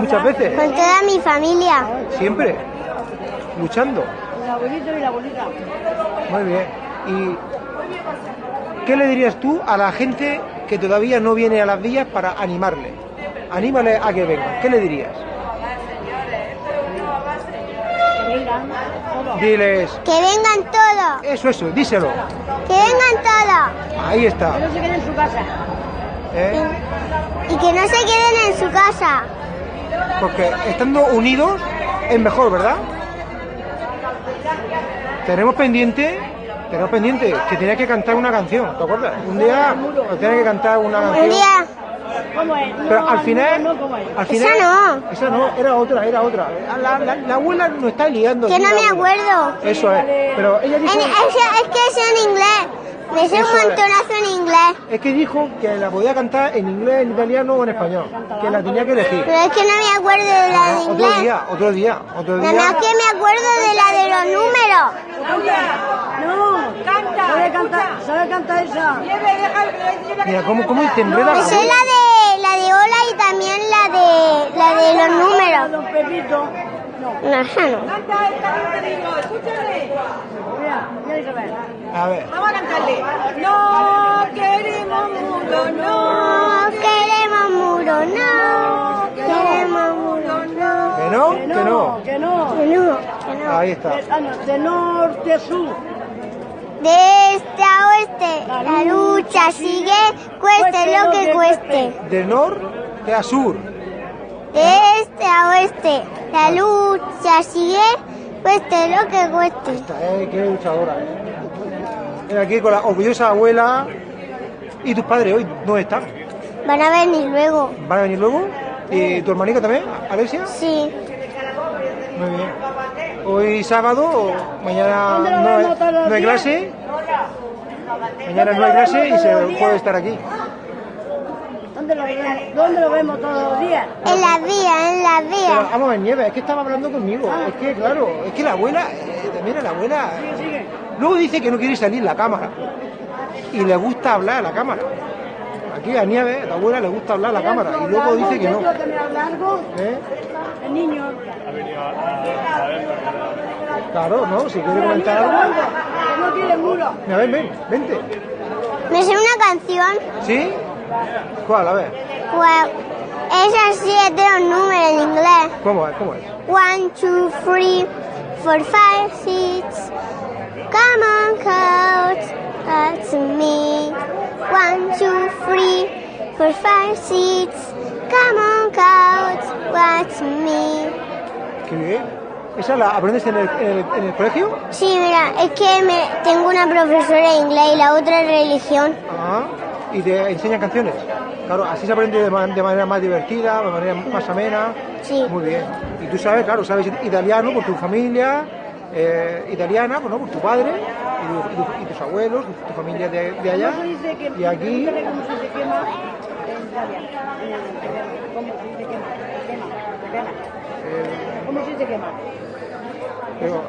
Muchas veces. Con toda mi familia. Siempre. Luchando. El abuelito y la abuelita. Muy bien. ¿Y qué le dirías tú a la gente que todavía no viene a las villas para animarle? Anímale a que venga. ¿Qué le dirías? Diles, Que vengan todos. eso, eso, díselo. Que vengan todos. Ahí está. Que no se quede en su casa. ¿eh? Y que no se queden en su casa. Porque estando unidos es mejor, ¿verdad? Tenemos pendiente, tenemos pendiente que tenía que cantar una canción, ¿te acuerdas? Un día tenía que cantar una canción. Un día. ¿Cómo es? Pero No, al final, no, ¿cómo es? al final, Esa no. esa no, era otra, era otra. La, la- la abuela nos está liando. Que no me abuela. acuerdo. Eso es, pero ella En- dijo, es, es que es en inglés. Me sé un montonazo en inglés. es que dijo que la podía cantar en inglés, en italiano o en español, que la tenía que elegir. Pero es que no me acuerdo de la de otro inglés. día, otro día, otro Nada día. más que me acuerdo de la de los números. No, canta. ¿Sabe cantar, sabe cantar esa? Mira cómo, cómo te enreda Me la sé la de la de hola y también la de la de los números. Don Pepito. No, esa no. Mira, mira Isabel. A ver, Vamos a cantarle. No queremos mundo, no. No queremos muro, no. Queremos muro, no. que no, que no. Que no. Que no, que no. Ahí está. No, de norte a sur. De este a oeste, la lucha sigue, cueste lo que cueste. De norte a sur. De este a oeste, la lucha sigue, cueste lo que cueste. Esta, eh, qué luchadora. eh. Aquí con la orgullosa abuela. ¿Y tus padres hoy dónde están? Van a venir luego. ¿Van a venir luego? ¿Y tu hermanita también, Alexia? Sí. Muy bien. Hoy sábado, mañana ¿Dónde lo no, hay- no hay clase. Mañana no hay clase y se puede estar aquí. ¿Dónde lo, vemos? ¿Dónde lo vemos todos los días? En la vía, en la Pero vía. vamos a ver, Nieves, es que estaba hablando conmigo. Es que, claro, es que la abuela, eh, mira, la abuela. Luego dice que no quiere salir la cámara. Y le gusta hablar a la cámara. Aquí a Nieves, a la abuela le gusta hablar a la cámara. Y luego dice que no. ¿Ves lo que me habla algo? ¿Eh? El niño. Claro, ¿no? Si quiere comentar algo. no quiere muro. Mira, ven, ven, vente. Me sé una canción. ¿Sí? ¿Cuál? A ver. Pues es así, es de los números en inglés. ¿Cómo es? ¿Cómo es? One, two, three, four, five, six. Come on, coach, that's me. One, two, three, four, five, six. Come on, coach, that's me. Qué bien. ¿Esa la aprendes en el, en el, en el colegio? Sí, mira, es que me, tengo una profesora de inglés y la otra es religión. Ah, y te enseñan canciones. Claro, así se aprende de, ma- de manera más divertida, de manera más amena. Sí. Muy bien. Y tú sabes, claro, sabes italiano por tu familia, eh, italiana, pues, ¿no? por tu padre y, tu- y tu- y tus abuelos, tu familia de, de allá. ¿Cómo se dice que, Y aquí, pregúntale ¿Cómo se dice quema? En Italia. En el- ¿Cómo se dice quema? Quema. Quema. ¿Cómo se dice quema? pero,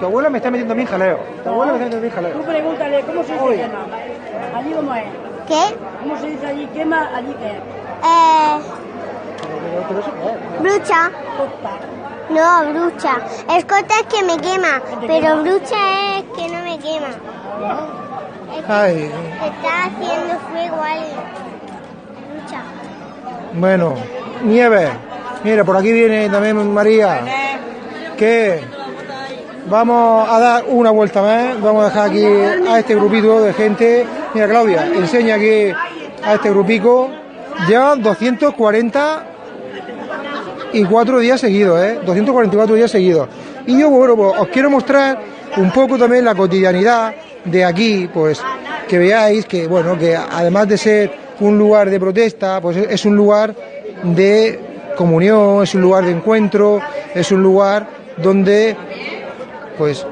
tu abuela me está metiendo a mí en jaleo. Tu abuela me está metiendo a mí en Tú jaleo. pregúntale, ¿cómo se dice quema? Allí cómo es. ¿Qué? ¿Cómo se dice allí quema? Allí qué es. Eh, qué brucha. No, brucha. Escota es que me quema, pero brucha es que no me quema. Es que Ay, está haciendo fuego alguien. Brucha. bueno, nieve. Mira, por aquí viene también María. que vamos a dar una vuelta más, vamos a dejar aquí a este grupito de gente. Mira, Claudia, enseña aquí a este grupico. Llevan 240 y cuatro días seguidos, ¿eh? 244 días seguidos. Y yo, bueno, pues os quiero mostrar un poco también la cotidianidad de aquí, pues que veáis que, bueno, que además de ser un lugar de protesta, pues es un lugar de comunión, es un lugar de encuentro, es un lugar donde, pues,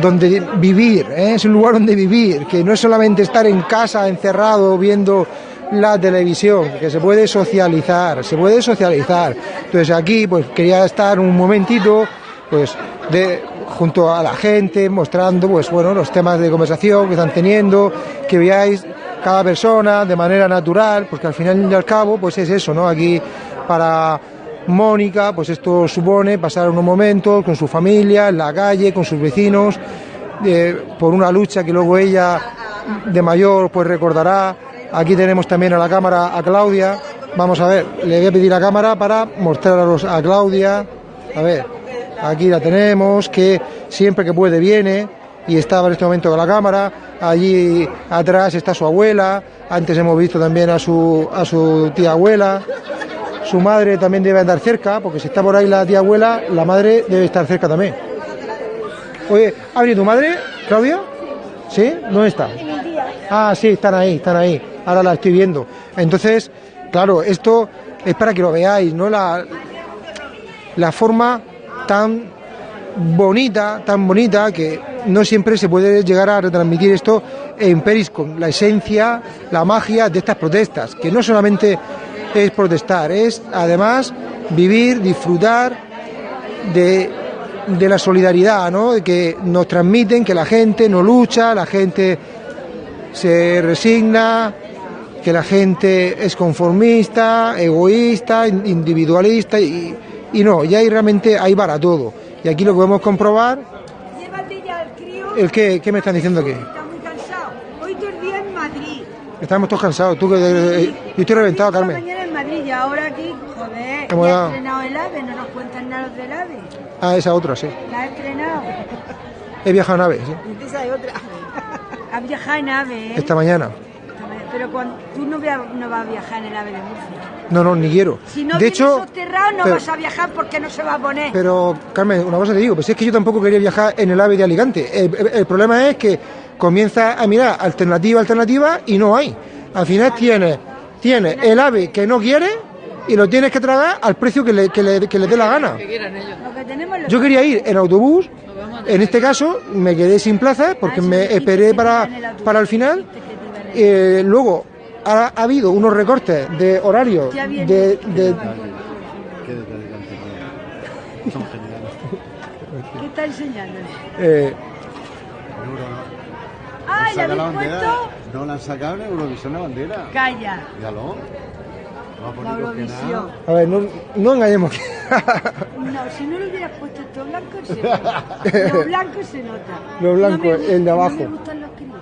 donde vivir, ¿eh? es un lugar donde vivir, que no es solamente estar en casa encerrado viendo la televisión, que se puede socializar, se puede socializar. Entonces aquí pues quería estar un momentito pues junto a la gente mostrando pues bueno los temas de conversación que están teniendo, que veáis cada persona de manera natural, porque al final y al cabo pues es eso, ¿no? Aquí para Mónica, pues esto supone pasar unos momentos con su familia, en la calle, con sus vecinos, eh, por una lucha que luego ella de mayor pues recordará. Aquí tenemos también a la cámara a Claudia. Vamos a ver, le voy a pedir la cámara para mostraros a Claudia. A ver, aquí la tenemos, que siempre que puede viene y estaba en este momento con la cámara. Allí atrás está su abuela. Antes hemos visto también a su, a su tía abuela. Su madre también debe andar cerca, porque si está por ahí la tía abuela, la madre debe estar cerca también. Oye, ¿ha venido tu madre, Claudia? ¿Sí? ¿Dónde está? Ah, sí, están ahí, están ahí. Ahora la estoy viendo. Entonces, claro, esto es para que lo veáis, ¿no? La, la forma tan bonita, tan bonita, que no siempre se puede llegar a retransmitir esto en Periscope, la esencia, la magia de estas protestas, que no solamente es protestar, es además vivir, disfrutar de, de la solidaridad, ¿no? De que nos transmiten que la gente no lucha, la gente se resigna, que la gente es conformista, egoísta, in- individualista y, y no, y ahí realmente hay para todo. Y aquí lo podemos comprobar. Llévate ya al crío. ¿El qué? ¿Qué me están diciendo aquí? Está muy cansado. Hoy todo el día en Madrid. Estamos todos cansados. Tú que eh, yo estoy reventado, Carmen. Y ahora aquí, joder, Hemos ya ha estrenado el AVE, no nos cuentan nada del AVE. Ah, esa otra, sí. La ha estrenado. He viajado en ave, sí. Esa es otra. Ha viajado en AVE, ¿eh? Esta mañana. Pero cuando, tú no, vea- no vas a viajar en el AVE de Murcia. No, no, ni quiero. Si no de vienes hecho, soterrado, no pero- vas a viajar porque no se va a poner. Pero, Carmen, una cosa te digo, pues es que yo tampoco quería viajar en el AVE de Alicante. El, el- el problema es que comienza a mirar alternativa, alternativa y no hay. Al final tienes, tienes el AVE que no quiere y lo tienes que tragar al precio que le, que le, que le dé la gana. Yo quería ir en autobús en este caso me quedé sin plaza porque me esperé para, para el final. Eh, luego ha, ha habido unos recortes de horario de, de- ¿Qué está enseñando? eh, ¡Ay, la habéis puesto! No la han sacado en Eurovisión la bandera. Calla. Míralo. No La. Eurovisión. a ver, no, no engañemos. No, si no lo hubieras puesto todo blanco, se nota. Lo blanco se nota. Lo blanco, No gusta- el de abajo. No me gustan los críos.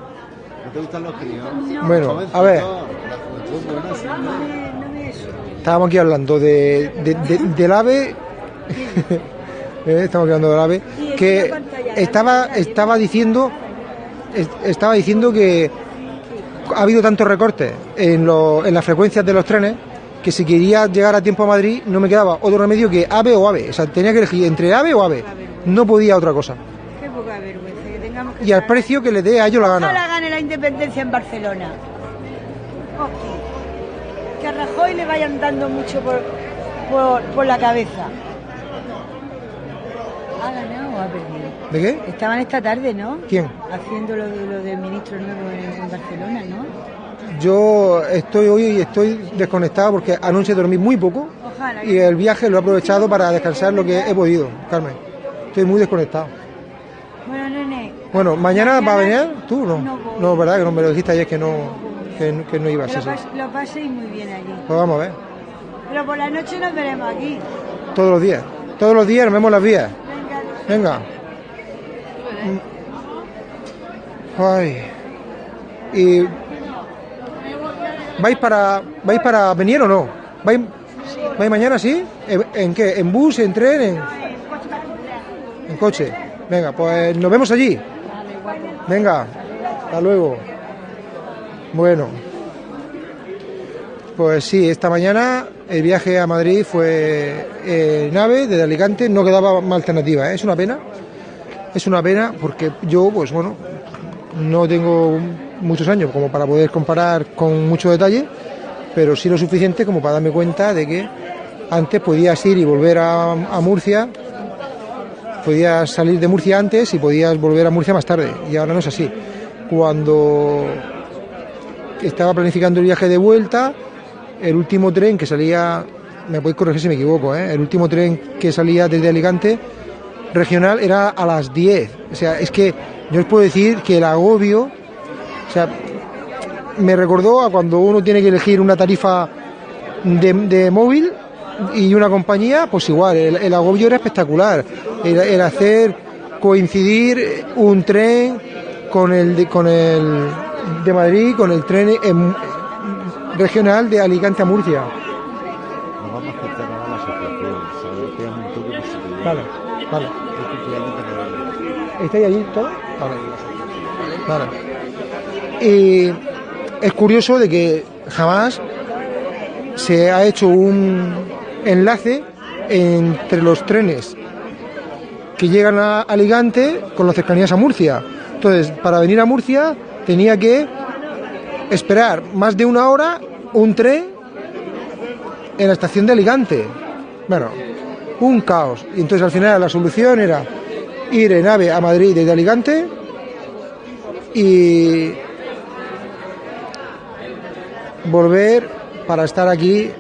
¿No te gustan los críos? Bueno, Jovencitos, a ver. No no. Estábamos aquí hablando de, de- de- del ave. Eh, Estamos hablando del ave. Que estaba, estaba diciendo. Es- Estaba diciendo que ha habido tantos recortes en, lo- en las frecuencias de los trenes que si quería llegar a tiempo a Madrid no me quedaba otro remedio que ave o ave. O sea, tenía que elegir entre ave o ave. No podía otra cosa. Qué poca vergüenza que tengamos que Y al precio que le dé a ellos la gana. gane la independencia en Barcelona. Que a Rajoy le vayan dando mucho por, por, por la cabeza. ¿Ha ganado o ha perdido? ¿De qué? Estaban esta tarde, ¿no? ¿Quién? Haciendo lo, de, lo del ministro nuevo en, en Barcelona, ¿no? Yo estoy hoy y estoy desconectado porque anoche dormí muy poco Ojalá. y el viaje lo he aprovechado para descansar lo que he podido, Carmen. Estoy muy desconectado. Bueno, nene. Bueno, ¿mañana va a venir tú? No, No no, verdad que no me lo dijiste ayer que no, que, que no ibas. Lo, pas- lo paséis muy bien allí. Pues vamos a ver, Pero por la noche nos veremos aquí. todos los días. Todos los días nos vemos las vías. Venga. Mm. Ay. ¿Y vais para vais para venir o no? ¿Vais, vais mañana sí? ¿En, en qué? ¿En bus, en tren, en, coche? Venga, pues nos vemos allí. Venga, hasta luego. Bueno. Pues sí, esta mañana el viaje a Madrid fue eh, nave desde Alicante, no quedaba más alternativa, ¿eh? es una pena. Es una pena porque yo, pues bueno, no tengo muchos años como para poder comparar con mucho detalle, pero sí lo suficiente como para darme cuenta de que antes podías ir y volver a, Murcia, podías salir de Murcia antes y podías volver a Murcia más tarde, y ahora no es así. Cuando estaba planificando el viaje de vuelta, el último tren que salía, me podéis corregir si me equivoco, ¿eh? el último tren que salía desde Alicante regional era a las 10. O sea, es que yo os puedo decir que el agobio, o sea, me recordó a cuando uno tiene que elegir una tarifa de, de móvil y una compañía, pues igual, el, el agobio era espectacular. El, el hacer coincidir un tren con el de, con el de Madrid, con el tren en- regional de Alicante a Murcia. Nos vamos a acercar a la asociación, ¿sabes? Que es un toque positivo. Vale, vale. ¿Estáis allí todos? Vale. Vale. Y es curioso de que jamás se ha hecho un enlace entre los trenes que llegan a Alicante con las cercanías a Murcia. Entonces, para venir a Murcia tenía que esperar más de una hora un tren en la estación de Alicante. Bueno, un caos. Y entonces al final la solución era ir en AVE a Madrid desde Alicante y volver para estar aquí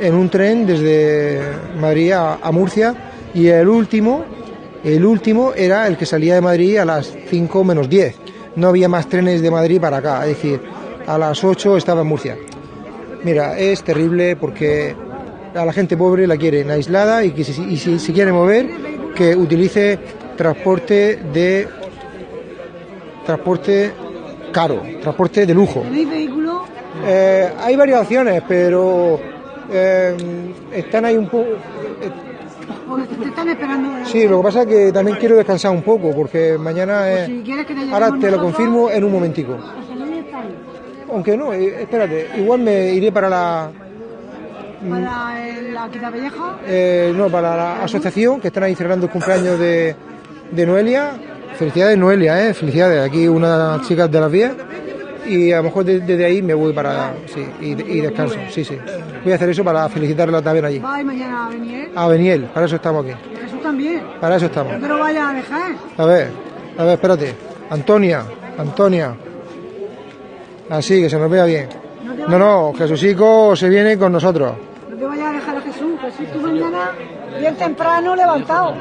en un tren desde Madrid a, Murcia. Y el último el último era el que salía de Madrid a las 5 menos 10 no había más trenes de Madrid para acá. Es decir a las 8 estaba en Murcia. Mira es terrible porque a la gente pobre la quieren aislada y que si, y si se quiere mover que utilice transporte de transporte caro transporte de lujo eh, hay varias opciones, pero eh, están ahí un poco. Porque te están esperando. Sí, lo que pasa es que también quiero descansar un poco, porque mañana. Pues eh, si quieres que te ahora te lo confirmo en un momentico. ahí. Aunque no, eh, espérate, igual me iré para la. Para el- la Quitapelleja. eh, no, para la asociación, que están ahí celebrando el cumpleaños de, de Noelia. Felicidades, Noelia, ¿eh? Felicidades. Aquí unas chicas de las vías. Y a lo mejor de- desde ahí me voy para. Sí, y, y descanso. Sí, sí. Voy a hacer eso para felicitarla también allí. Va mañana a venir. A Beniel, para eso estamos aquí. Resulta también. Para eso estamos. Lo vayas a dejar. A ver, a ver, espérate. Antonia, Antonia. Así, que se nos vea bien. No, no, Jesucico se viene con nosotros. No te vayas a Jesús, tú mañana bien temprano levantado.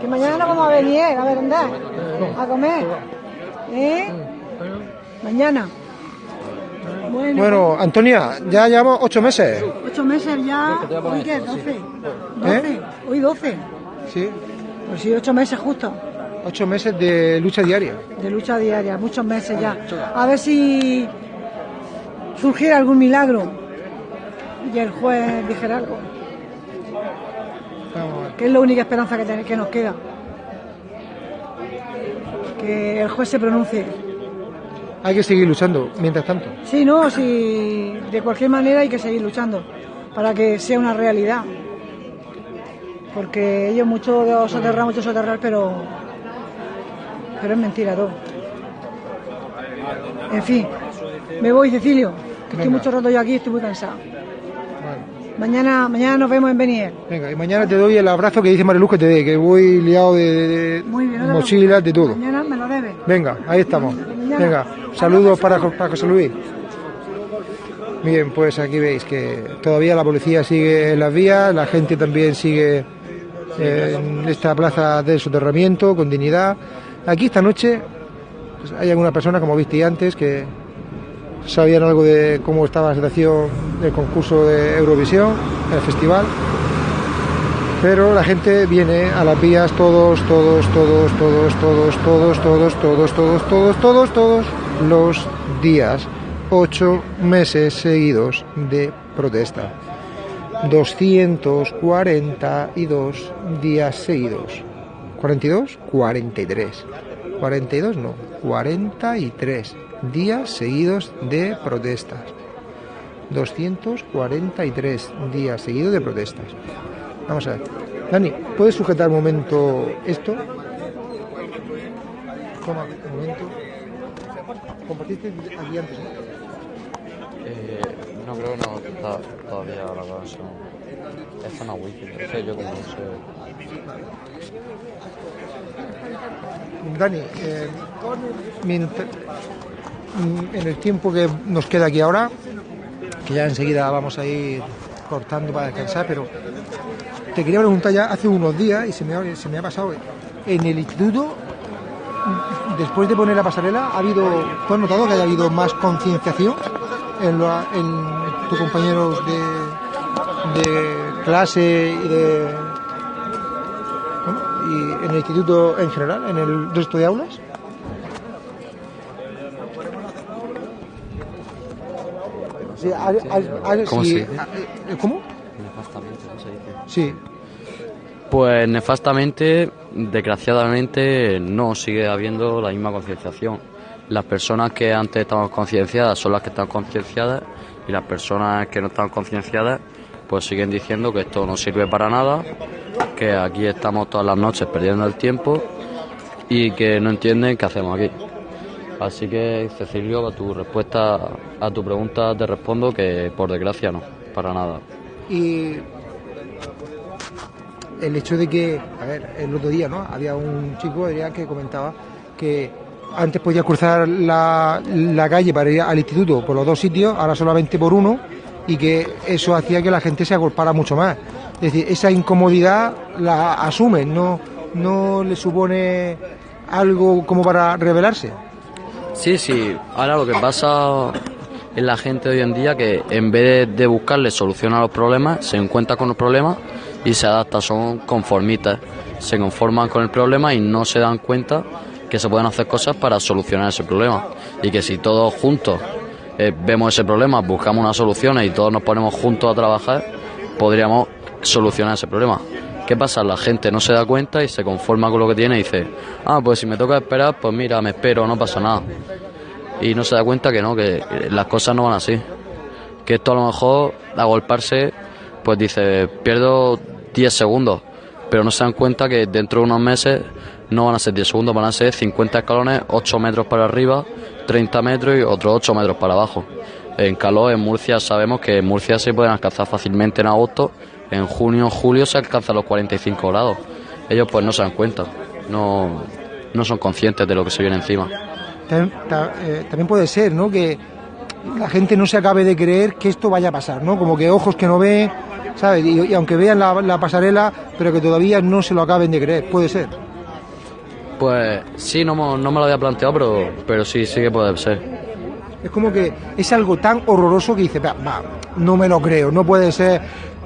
Que mañana no vamos a venir ¿eh? a merendar, a comer. ¿Eh? Mañana. Bueno, Bueno, Antonia, ya llevamos ocho meses. ocho meses ya. ¿Hoy qué? ¿Doce? ¿Doce? Hoy doce. Sí, Pues sí, ocho meses justo. ocho meses de lucha diaria. de lucha diaria, muchos meses ya. A ver si surgiera algún milagro y el juez dijera algo. Que es la única esperanza que, ten- que nos queda. Que el juez se pronuncie. Hay que seguir luchando, mientras tanto. Sí, no, sí, de cualquier manera hay que seguir luchando para que sea una realidad. Porque ellos mucho soterrar, mucho soterrar, pero, pero es mentira todo. En fin, me voy, Cecilio, que estoy mucho rato yo aquí, estoy muy cansado. Mañana, mañana nos vemos en Beniel. Venga, y mañana te doy el abrazo que dice Mariluz que te dé, que voy liado de, de- de Muy bien, no te mochilas, de todo. Mañana me lo debes. Venga, ahí estamos. Venga, saludos para José Luis. Bien, pues aquí veis que todavía la policía sigue en las vías, la gente también sigue eh, en esta plaza del soterramiento con dignidad. Aquí esta noche pues, hay alguna persona, como visteis antes, que sabían algo de cómo estaba la situación del concurso de Eurovisión, el festival. Pero la gente viene a las vías todos, todos, todos, todos, todos, todos, todos, todos, todos, todos, todos, todos los días. Ocho meses seguidos de protesta. 242 días seguidos. ¿42? 43. 42 no, 43 días seguidos de protestas. 243 días seguidos de protestas. Vamos a ver. Dani, ¿puedes sujetar un momento esto? Toma, un momento. Compartiste aquí antes, ¿no? Eh, no creo que no todavía la cosa. Es zona wifi, no sé yo como no sé. Dani, eh, mientras- en el tiempo que nos queda aquí ahora, que ya enseguida vamos a ir cortando para descansar, pero te quería preguntar ya hace unos días y se me, ha- pasado. En el instituto, mm, después de poner la pasarela, ¿ha habido, ¿tú has notado que haya habido más concienciación en, lo- en tus compañeros de, clase y de y en el instituto en general, en el resto de aulas? Sí, ¿Cómo sí, se eh, ¿Cómo? Nefastamente, ¿cómo se dice? Sí. Pues nefastamente, desgraciadamente, no sigue habiendo la misma concienciación. Las personas que antes estaban concienciadas son las que están concienciadas y las personas que no están concienciadas pues siguen diciendo que esto no sirve para nada, que aquí estamos todas las noches perdiendo el tiempo y que no entienden qué hacemos aquí. Así que, Cecilio, a tu respuesta a tu pregunta te respondo que por desgracia no, para nada. Y el hecho de que, a ver, el otro día, ¿no? Había un chico Adrián, que comentaba que antes podía cruzar la, la calle para ir al instituto por los dos sitios, ahora solamente por uno, y que eso hacía que la gente se agolpara mucho más. Es decir, esa incomodidad la asumen, no, no le supone algo como para rebelarse. Sí, sí. Ahora lo que pasa en la gente hoy en día que en vez de, buscarle solución a los problemas, se encuentra con los problemas y se adapta, son conformistas. Se conforman con el problema y no se dan cuenta que se pueden hacer cosas para solucionar ese problema. Y que si todos juntos eh, vemos ese problema, buscamos unas soluciones y todos nos ponemos juntos a trabajar, podríamos solucionar ese problema. ¿Qué pasa? La gente no se da cuenta y se conforma con lo que tiene y dice, ah, pues si me toca esperar, pues mira, me espero, no pasa nada. Y no se da cuenta que no, que las cosas no van así. Que esto a lo mejor, agolparse, pues dice, pierdo 10 segundos, pero no se dan cuenta que dentro de unos meses no van a ser 10 segundos, van a ser 50 escalones, 8 metros para arriba, 30 metros y otros 8 metros para abajo. En calor, en Murcia, sabemos que en Murcia se pueden alcanzar fácilmente en agosto, en junio, julio se alcanzan los 45 grados. ellos pues no se dan cuenta, no, no son conscientes de lo que se viene encima. También, ta- eh, también puede ser, ¿no? Que la gente no se acabe de creer que esto vaya a pasar, ¿no? Como que ojos que no ven, ¿sabes? Y, y aunque vean la, la pasarela, pero que todavía no se lo acaben de creer, puede ser. Pues sí, no, me lo había planteado, pero, pero sí, sí que puede ser. Es como que es algo tan horroroso que dice, va, va, no me lo creo, no puede ser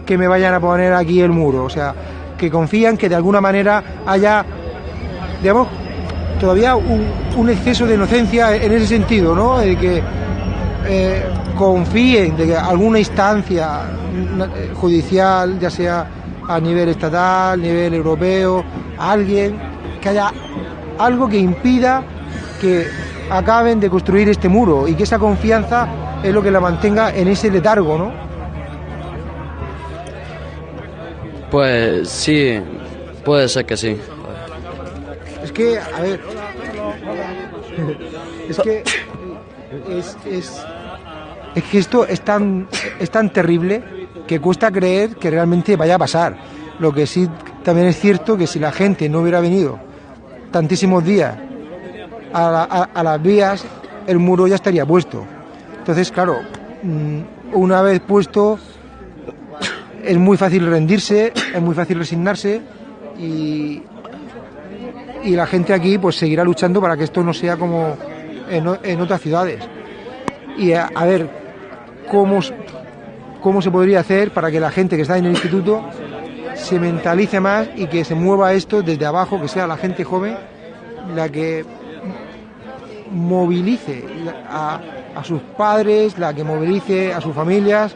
que me vayan a poner aquí el muro. O sea, que confían que de alguna manera haya, digamos, todavía un, exceso de inocencia en ese sentido, ¿no? De que eh, confíen de que alguna instancia mm, eh, judicial, ya sea a nivel estatal, nivel europeo, alguien, que haya algo que impida que acaben de construir este muro y que esa confianza es lo que la mantenga en ese letargo, ¿no? Pues sí, puede ser que sí. Es que, a ver, es que es, es, es que esto es tan, es tan terrible que cuesta creer que realmente vaya a pasar. Lo que sí también es cierto que si la gente no hubiera venido tantísimos días a, la- a- a las vías, el muro ya estaría puesto. Entonces, claro, mm, una vez puesto, es muy fácil rendirse, es muy fácil resignarse y, y la gente aquí pues seguirá luchando para que esto no sea como en, otras ciudades. Y a, a ver cómo, cómo se podría hacer para que la gente que está en el instituto se mentalice más y que se mueva esto desde abajo, que sea la gente joven la que movilice a, a sus padres, la que movilice a sus familias,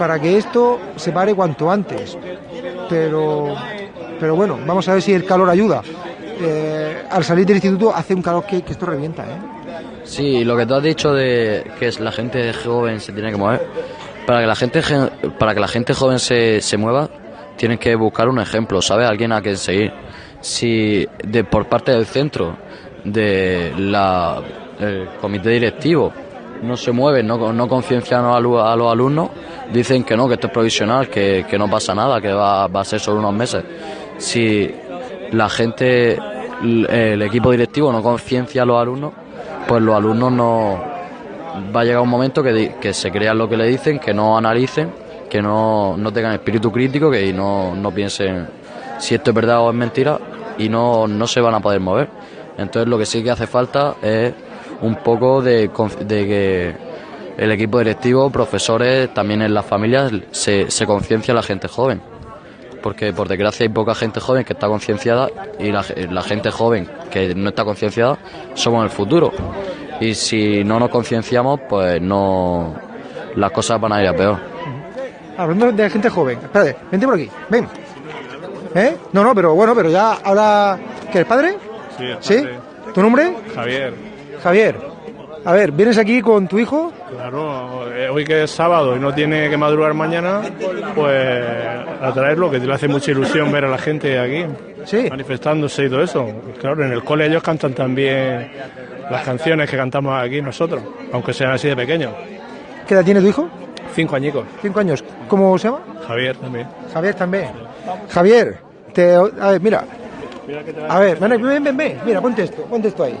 para que esto se pare cuanto antes. Pero, pero bueno, vamos a ver si el calor ayuda. Eh, al salir del instituto hace un calor que, esto revienta, ¿eh? Sí, lo que tú has dicho de que es la gente joven se tiene que mover, para que la gente gen- para que la gente joven se, se mueva, tienes que buscar un ejemplo, ¿sabes? Alguien a quien seguir. Si de por parte del centro, de la el comité directivo, no se mueven, no, no conciencian a, los alumnos, dicen que no, que esto es provisional, que, que no pasa nada, que va, va a ser solo unos meses. Si la gente, el equipo directivo no conciencia a los alumnos, pues los alumnos no va a llegar un momento que, que se crean lo que le dicen, que no analicen, que no, no tengan espíritu crítico, que no, no piensen si esto es verdad o es mentira y no, no se van a poder mover. Entonces lo que sí que hace falta es un poco de, de que el equipo directivo, profesores, también en las familias se, se conciencia a la gente joven. Porque por desgracia hay poca gente joven que está concienciada y la, ge- la gente joven que no está concienciada somos el futuro. Y si no nos concienciamos, pues no las cosas van a ir a peor. Hablando de gente joven, espérate, vente por aquí, ven. ¿Eh? No, no, pero bueno, pero ya ahora. ¿Que eres padre? Sí, el ¿Sí? padre. ¿Tu nombre? Javier. Javier. A ver, ¿vienes aquí con tu hijo? Claro, eh, hoy que es sábado y no tiene que madrugar mañana, pues a traerlo, que le hace mucha ilusión ver a la gente aquí manifestándose y todo eso. Claro, en el cole ellos cantan también las canciones que cantamos aquí nosotros, aunque sean así de pequeños. ¿Qué edad tiene tu hijo? Cinco añicos. Cinco años. ¿Cómo se llama? Javier también. Javier también. Javier, te, a ver, mira. A ver, ven, ven, ven, ven. Mira, ponte esto, ponte esto ahí.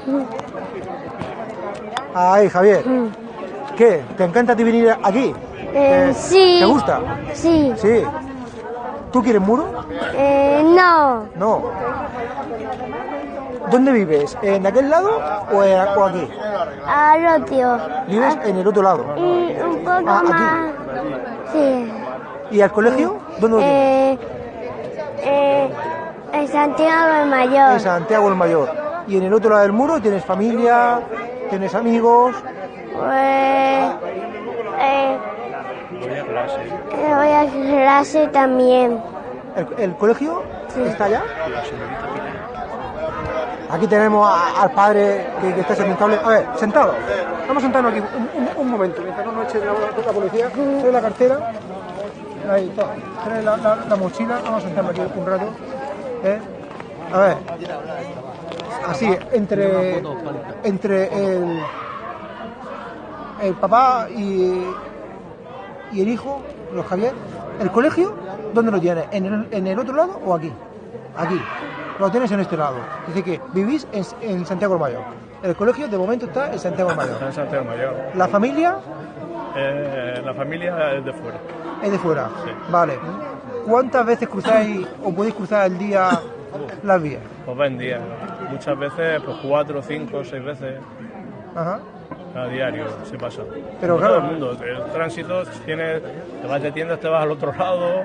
Ahí, Javier. ¿Qué? ¿Te encanta ti venir aquí? Eh, ¿Te- sí. ¿Te gusta? Sí. Sí. ¿Tú quieres muro? Eh, no. No. ¿Dónde vives? ¿En aquel lado o, en- o aquí? Al otro. Vives en el otro lado. Y un poco Ah, aquí. más. Sí. ¿Y al colegio? ¿Dónde lo? Eh, eh, en Santiago de Mayor. En Santiago el Mayor. ¿Y en el otro lado del muro tienes familia? ¿Tienes amigos? Pues, eh, voy a clase también. ¿El, el colegio está allá? Aquí tenemos a- al padre que, que está sentado. A ver, sentado. Vamos a sentarnos aquí un, un- un momento, mientras no nos eche la, la policía. Trae la cartera. Ahí está. Trae la, la- la mochila. Vamos a sentarnos aquí un rato. ¿Eh? A ver. Así, entre, entre el, el papá y, y el hijo, los Javier. ¿El colegio? ¿Dónde lo tienes? ¿En el, ¿En el otro lado o aquí? aquí. Lo tienes en este lado. Dice que vivís en, en Santiago del Mayor. El colegio de momento está en Santiago del Mayor. En Santiago Mayor. ¿La familia Eh, la familia es de fuera. es de fuera? Vale. ¿Cuántas veces cruzáis o podéis cruzar al día las vías? Pues va en día. Muchas veces, pues cuatro, cinco, seis veces Ajá. a diario se pasa. Pero Como claro. todo el mundo. El tránsito tiene, te vas de tiendas, te vas al otro lado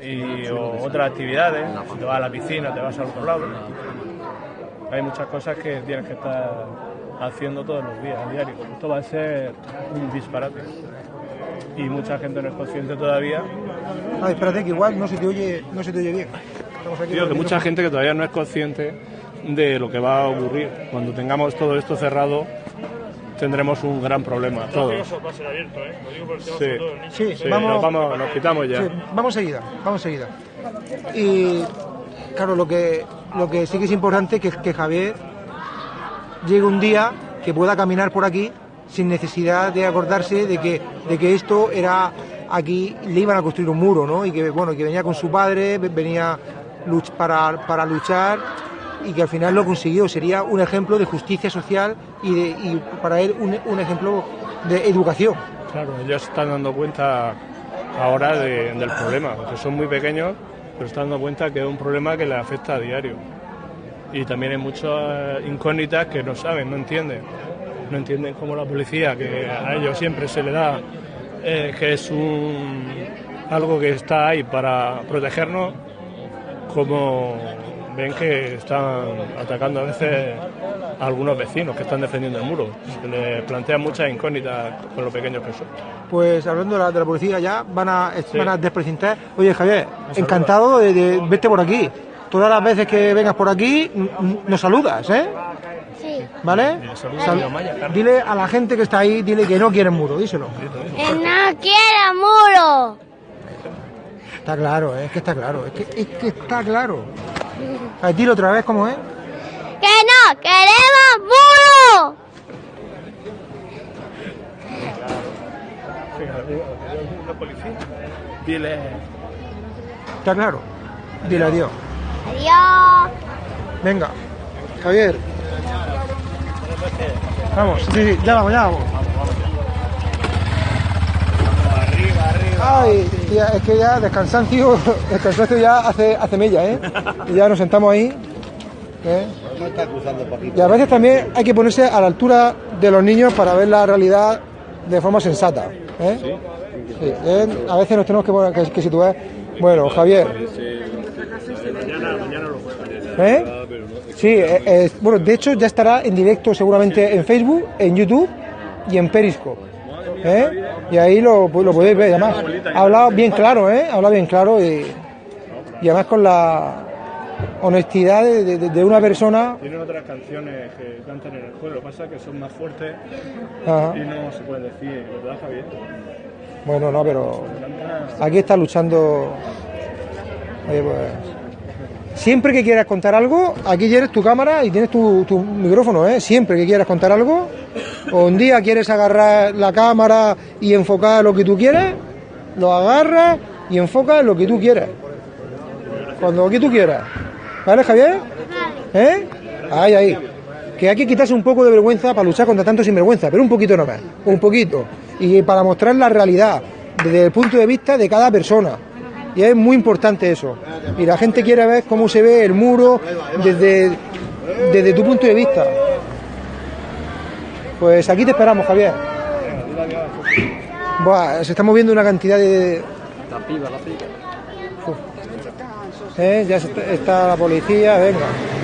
y o otras actividades. Si te vas a la piscina, te vas al otro lado. Hay muchas cosas que tienes que estar haciendo todos los días, a diario. Esto va a ser un disparate. Y mucha gente no es consciente todavía. Ah, espérate que igual no se te oye, no se te oye bien. Estamos aquí que mucha gente que todavía no es consciente de lo que va a ocurrir. Cuando tengamos todo esto cerrado, tendremos un gran problema. Todos. va a ser abierto, ¿eh? Lo digo por el tema Sí. sobre todo niño. Sí, Sí, vamos, nos, vamos, nos quitamos ya. Sí, vamos seguida, vamos seguida. Y claro, lo que, lo que sí que es importante es que, que Javier llegue un día que pueda caminar por aquí sin necesidad de acordarse de que, de que esto era aquí, le iban a construir un muro, ¿no? Y que bueno, que venía con su padre, ve- venía luch- para, para luchar y que al final lo consiguió. Sería un ejemplo de justicia social y, de, y para él un, un ejemplo de educación. Claro, ellos están dando cuenta ahora de- del problema, porque son muy pequeños, pero están dando cuenta que es un problema que les afecta a diario. Y también hay muchas incógnitas que no saben, no entienden. No entienden cómo la policía, que a ellos siempre se le da eh, que es un, algo que está ahí para protegernos, como ven que están atacando a veces a algunos vecinos que están defendiendo el muro. Se les plantean muchas incógnitas con lo pequeños que son. Pues hablando de la, de la policía ya, van a, van a desprecintar. Oye Javier, encantado de, de verte por aquí. Todas las veces que vengas por aquí, nos saludas, ¿eh? Sí. ¿Vale? Sal- dile a la gente que está ahí, dile que no quieren muro, díselo. Que no quiero muro. Está claro, es que está claro, es que, es que está claro. A ver, dilo otra vez, ¿cómo es? Que no queremos policía. Dile. Está claro. Dile adiós. Adiós. Venga, Javier. Vamos, sí, sí, ya vamos, ya vamos. Ay, tía, es que ya descansancio, descansancio ya hace, hace mella, ¿eh? Y ya nos sentamos ahí. ¿eh? Y a veces también hay que ponerse a la altura de los niños para ver la realidad de forma sensata. ¿eh? Sí, ¿eh? A veces nos tenemos que, que, que situar. Bueno, Javier. ¿Eh? Sí, eh, bueno, de hecho ya estará en directo seguramente en Facebook, en YouTube y en Periscope. ¿eh? Y ahí lo, lo podéis ver. Además, ha hablado bien claro, ¿eh? Ha hablado bien claro y, y además con la honestidad de, de- de una persona. Tienen otras canciones que cantan en el juego, lo que pasa que son más fuertes Ajá. y no se puede decir, ¿verdad, Javier? Bueno, no, pero aquí está luchando. Oye, pues. Siempre que quieras contar algo, aquí tienes tu cámara y tienes tu, tu micrófono, ¿eh? Siempre que quieras contar algo, o un día quieres agarrar la cámara y enfocar lo que tú quieres, lo agarras y enfocas lo que tú quieras. Cuando aquí tú quieras. ¿Vale, Javier? ¿Eh? Ahí, ahí. Que hay que quitarse un poco de vergüenza para luchar contra tanto sinvergüenza, pero un poquito nomás, un poquito. Y para mostrar la realidad desde el punto de vista de cada persona. Y es muy importante eso. Y la gente quiere ver cómo se ve el muro desde, desde tu punto de vista. Pues aquí te esperamos, Javier. Buah, se está moviendo una cantidad de... La piba, la piba. ¿eh? Ya está la policía, venga.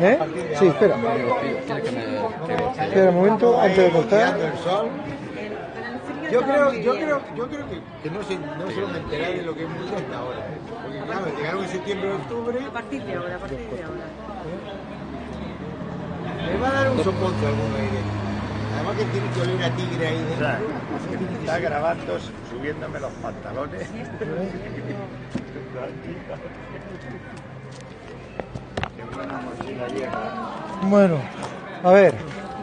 ¿Eh? Sí, espera. Espera un momento, antes de cortar. Yo creo, yo creo, yo creo que, que no se, no se van a enterar de lo que es mucho hasta ahora. Porque claro, llegaron en septiembre, octubre. A partir de ahora, a partir de ahora. Le va a dar un soponcio a algún aire. Además que tiene que oler a tigre ahí dentro. Está grabando subiéndome los pantalones. Bueno, a ver,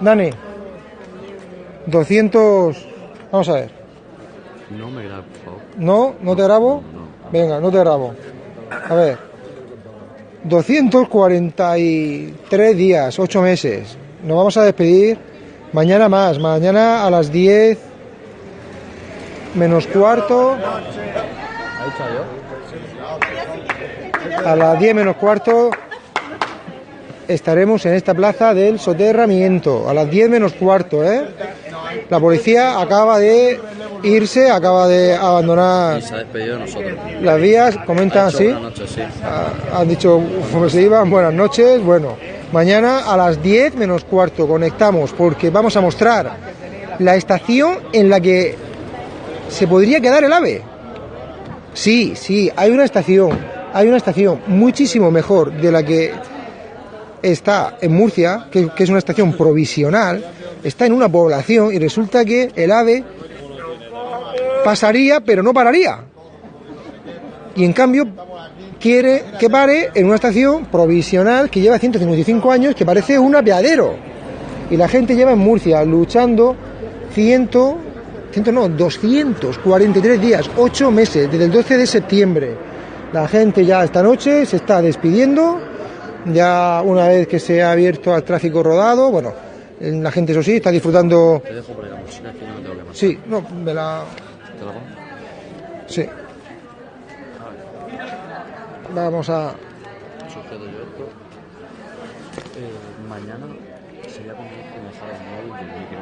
Dani, 200... Vamos a ver. No me por favor. ¿No? ¿No te grabo? Venga, no te grabo. A ver. 243 días, 8 meses. Nos vamos a despedir mañana más. Mañana a las 10 menos cuarto. A las 10 menos cuarto estaremos en esta plaza del soterramiento. A las 10 menos cuarto, ¿eh? La policía acaba de irse, acaba de abandonar se ha despedido de nosotros. las vías, comentan Ha así. noches, sí. Han dicho cómo se iban, buenas noches. Bueno, mañana a las 10 menos cuarto conectamos porque vamos a mostrar la estación en la que se podría quedar el AVE. Sí, sí, hay una estación, hay una estación muchísimo mejor de la que está en Murcia, que, es una estación provisional, está en una población y resulta que el AVE pasaría pero no pararía. Y en cambio quiere que pare en una estación provisional que lleva 155 años, que parece un apeadero. Y la gente lleva en Murcia luchando 100, 100 no, 243 días, 8 meses, desde el 12 de septiembre. La gente ya esta noche se está despidiendo, ya una vez que se ha abierto al tráfico rodado, bueno, la gente eso sí, está disfrutando... Te dejo por ahí la mochila que no me tengo que. Sí, no, me la... ¿Te la pongo? Sí. Vamos a... Sujeto yo esto. Eh, mañana sería me dejar el móvil y el micro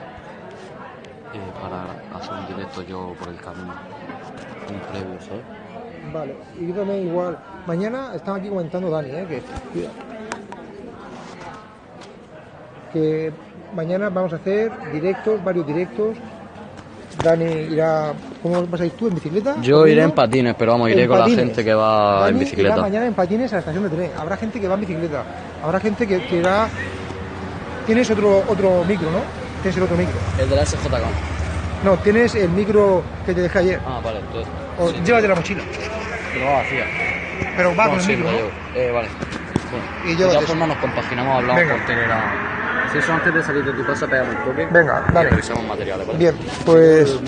eh, para hacer un directo yo por el camino. Un previo, ¿sabes? Vale, y yo también igual. Mañana estaba aquí comentando Dani, ¿eh? que. Que mañana vamos a hacer directos, varios directos. Dani irá, ¿cómo vas a ir tú en bicicleta? Yo iré en patines, pero vamos, iré En con patines. la gente que va Dani en irá bicicleta. mañana en patines a la estación de tren. Habrá gente que va en bicicleta. Habrá gente que, que irá. Tienes otro otro micro, ¿no? Tienes el otro micro. El de la SJK. No, tienes el micro que te dejé ayer. Ah, vale, entonces. O sí. llévate la mochila. Pero va vacía. Pero va con el sí, micro. Eh, vale. Bueno, Y de todas formas nos compaginamos, hablamos Venga. por Telegram. Si eso antes de salir de tu casa, pegamos un toque. Venga, y dale. revisamos materiales, ¿vale? Bien, pues-.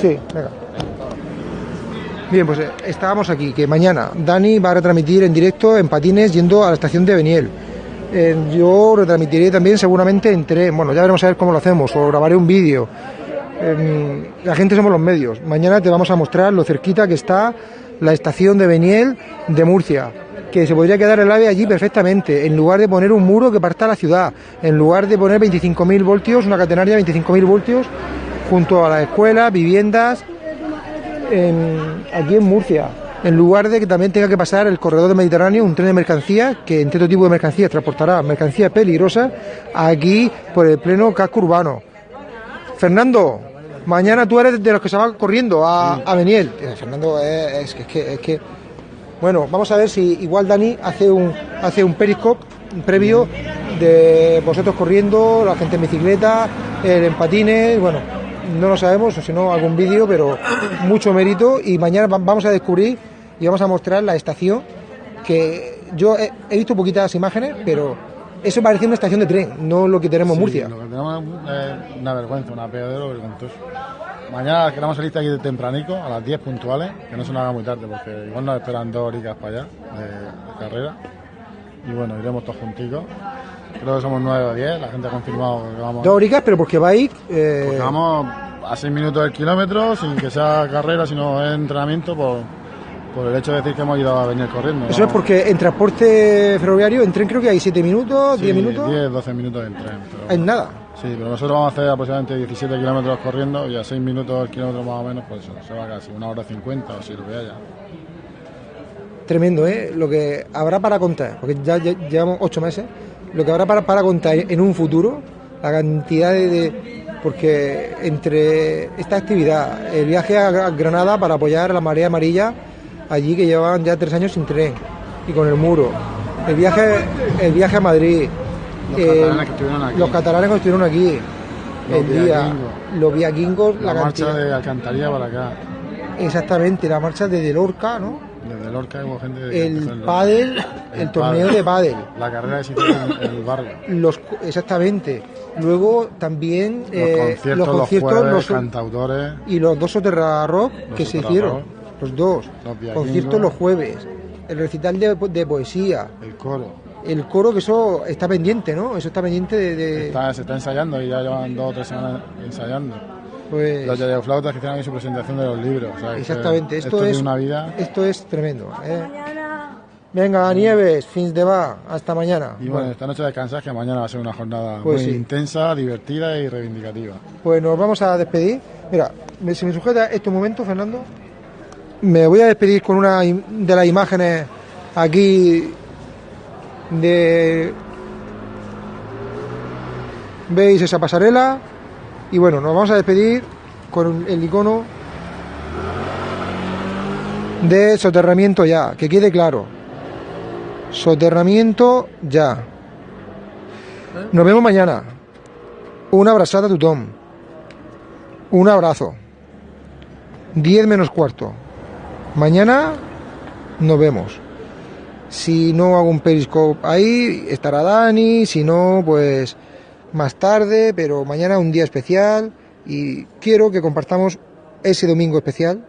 Sí, venga. Bien, pues eh, estábamos aquí, que mañana Dani va a retransmitir en directo en patines yendo a la estación de Beniel. Eh, yo retransmitiré también seguramente en tren, bueno, ya veremos a ver cómo lo hacemos, o grabaré un vídeo. Eh, la gente somos los medios. Mañana te vamos a mostrar lo cerquita que está la estación de Beniel de Murcia, que se podría quedar el AVE allí perfectamente, en lugar de poner un muro que parta la ciudad, en lugar de poner 25.000 voltios, una catenaria de 25.000 voltios, junto a las escuelas, viviendas, en- aquí en Murcia. En lugar de que también tenga que pasar el corredor del Mediterráneo, un tren de mercancías, que en todo tipo de mercancías transportará mercancías peligrosas, aquí por el pleno casco urbano. Fernando, mañana tú eres de los que se van corriendo a, a Beniel. Eh, Fernando, eh, es que, es que- Bueno, vamos a ver si igual Dani hace un, hace un periscope previo de vosotros corriendo, la gente en bicicleta, él en patines, bueno, no lo sabemos, o si no, algún vídeo, pero mucho mérito. Y mañana va- vamos a descubrir y vamos a mostrar la estación que yo he, he visto poquitas imágenes, pero eso parece una estación de tren, no lo que tenemos en Sí, Murcia. Lo que tenemos es una vergüenza, una vergonzoso. Mañana queremos salir aquí de tempranico, a las 10 puntuales, que no se nos haga muy tarde, porque igual nos esperan dos horitas para allá de, de carrera. Y bueno, iremos todos junticos. Creo que somos 9 o 10, la gente ha confirmado que vamos. Dos horicas, pero porque vais... eh, Porque vamos a 6 minutos del kilómetro, sin que sea carrera, sino entrenamiento, por, por el hecho de decir que hemos ido a venir corriendo. Eso es porque en transporte ferroviario, en tren creo que hay 7 minutos, 10 Sí, minutos, 10, 12 minutos en tren. pero- es nada. Sí, pero nosotros vamos a hacer aproximadamente 17 kilómetros corriendo y a 6 minutos el kilómetro más o menos, pues se va casi una hora 50 o si lo que haya. Tremendo, ¿eh? Lo que habrá para contar, porque ya, llevamos 8 meses, lo que habrá para, para contar en un futuro, la cantidad de, Porque entre esta actividad, el viaje a Gra- Granada para apoyar la marea amarilla, allí que llevaban ya tres años sin tren y con el muro, el viaje, el viaje a Madrid, Los el- catalanes que estuvieron aquí. los catalanes que estuvieron aquí, Los el día, los viaquingos, La, la, marcha cantidad- de Alcantarilla para acá. Exactamente, la marcha desde Lorca, ¿no? Desde de Lorca hubo gente empezó El pádel, el torneo de pádel. La carrera hizo en, el barrio. Los, exactamente. Luego también Los eh, conciertos, los los, conciertos jueves, los- cantautores. y los dos Soterra Rock que se hicieron. Rock. Los dos. Los. Conciertos los jueves. El recital de, de poesía. El coro. El coro, que eso está pendiente, ¿no? Eso está pendiente de. de- Está- se está ensayando y ya llevan dos o tres semanas ensayando. Pues- Los yayoflautas que tienen ahí su presentación de los libros. o sea, que Exactamente. Esto, es una vida. Esto es tremendo. ¿eh? Venga, Nieves, fins de va. Hasta mañana. Y bueno, esta noche descansas que mañana va a ser una jornada Pues muy sí. intensa, divertida y reivindicativa. Pues nos vamos a despedir. Mira, si me sujeta este momento, Fernando, me voy a despedir con una de las imágenes aquí de... ¿Veis esa pasarela? Y bueno, nos vamos a despedir con el icono de soterramiento ya, que quede claro. Soterramiento ya. Nos vemos mañana. Una abrazada a tu Tom. Un abrazo. 10 menos cuarto. Mañana nos vemos. Si no hago un periscope ahí, estará Dani. Si no, pues más tarde. Pero mañana un día especial. Y quiero que compartamos ese domingo especial.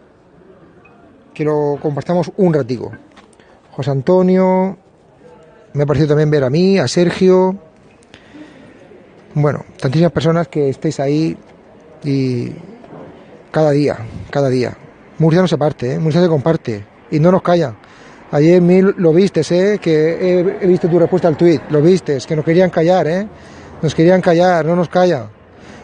Que lo compartamos un ratico. José Antonio. Me ha parecido también ver a mí, a Sergio. Bueno, tantísimas personas que estéis ahí y cada día, cada día. Murcia no se parte, ¿eh? Murcia se comparte y no nos calla. Ayer Mil lo vistes, ¿eh? que he, visto tu respuesta al tuit, lo vistes, que nos querían callar, ¿eh? nos querían callar, no nos calla.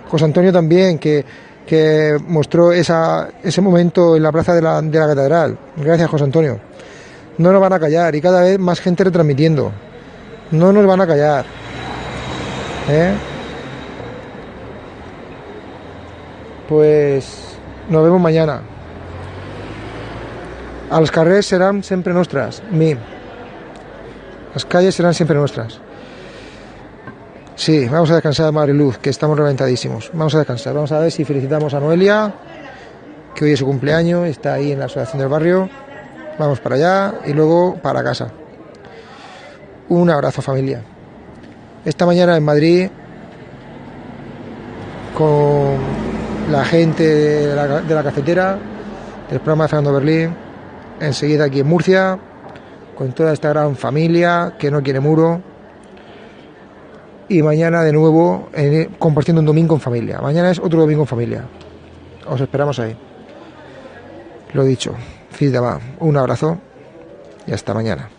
José Antonio también, que, que mostró esa, ese momento en la plaza de la, de la catedral. Gracias, José Antonio. No nos van a callar y cada vez más gente retransmitiendo. No nos van a callar. ¿eh? Pues nos vemos mañana. Els carrers seran sempre nostres, mi. Las calles serán siempre nuestras. Sí, vamos a descansar, Mariluz, que estamos reventadísimos. Vamos a descansar. Vamos a ver si felicitamos a Noelia, que hoy es su cumpleaños, está ahí en la asociación del barrio. Vamos para allá y luego para casa. Un abrazo, familia. Esta mañana en Madrid, con la gente de la, de la cafetera, del programa de Fernando Berlín, enseguida aquí en Murcia, con toda esta gran familia que no quiere muro. Y mañana de nuevo compartiendo un domingo en familia. Mañana es otro domingo en familia. Os esperamos ahí. Lo dicho, Fidama, un abrazo y hasta mañana.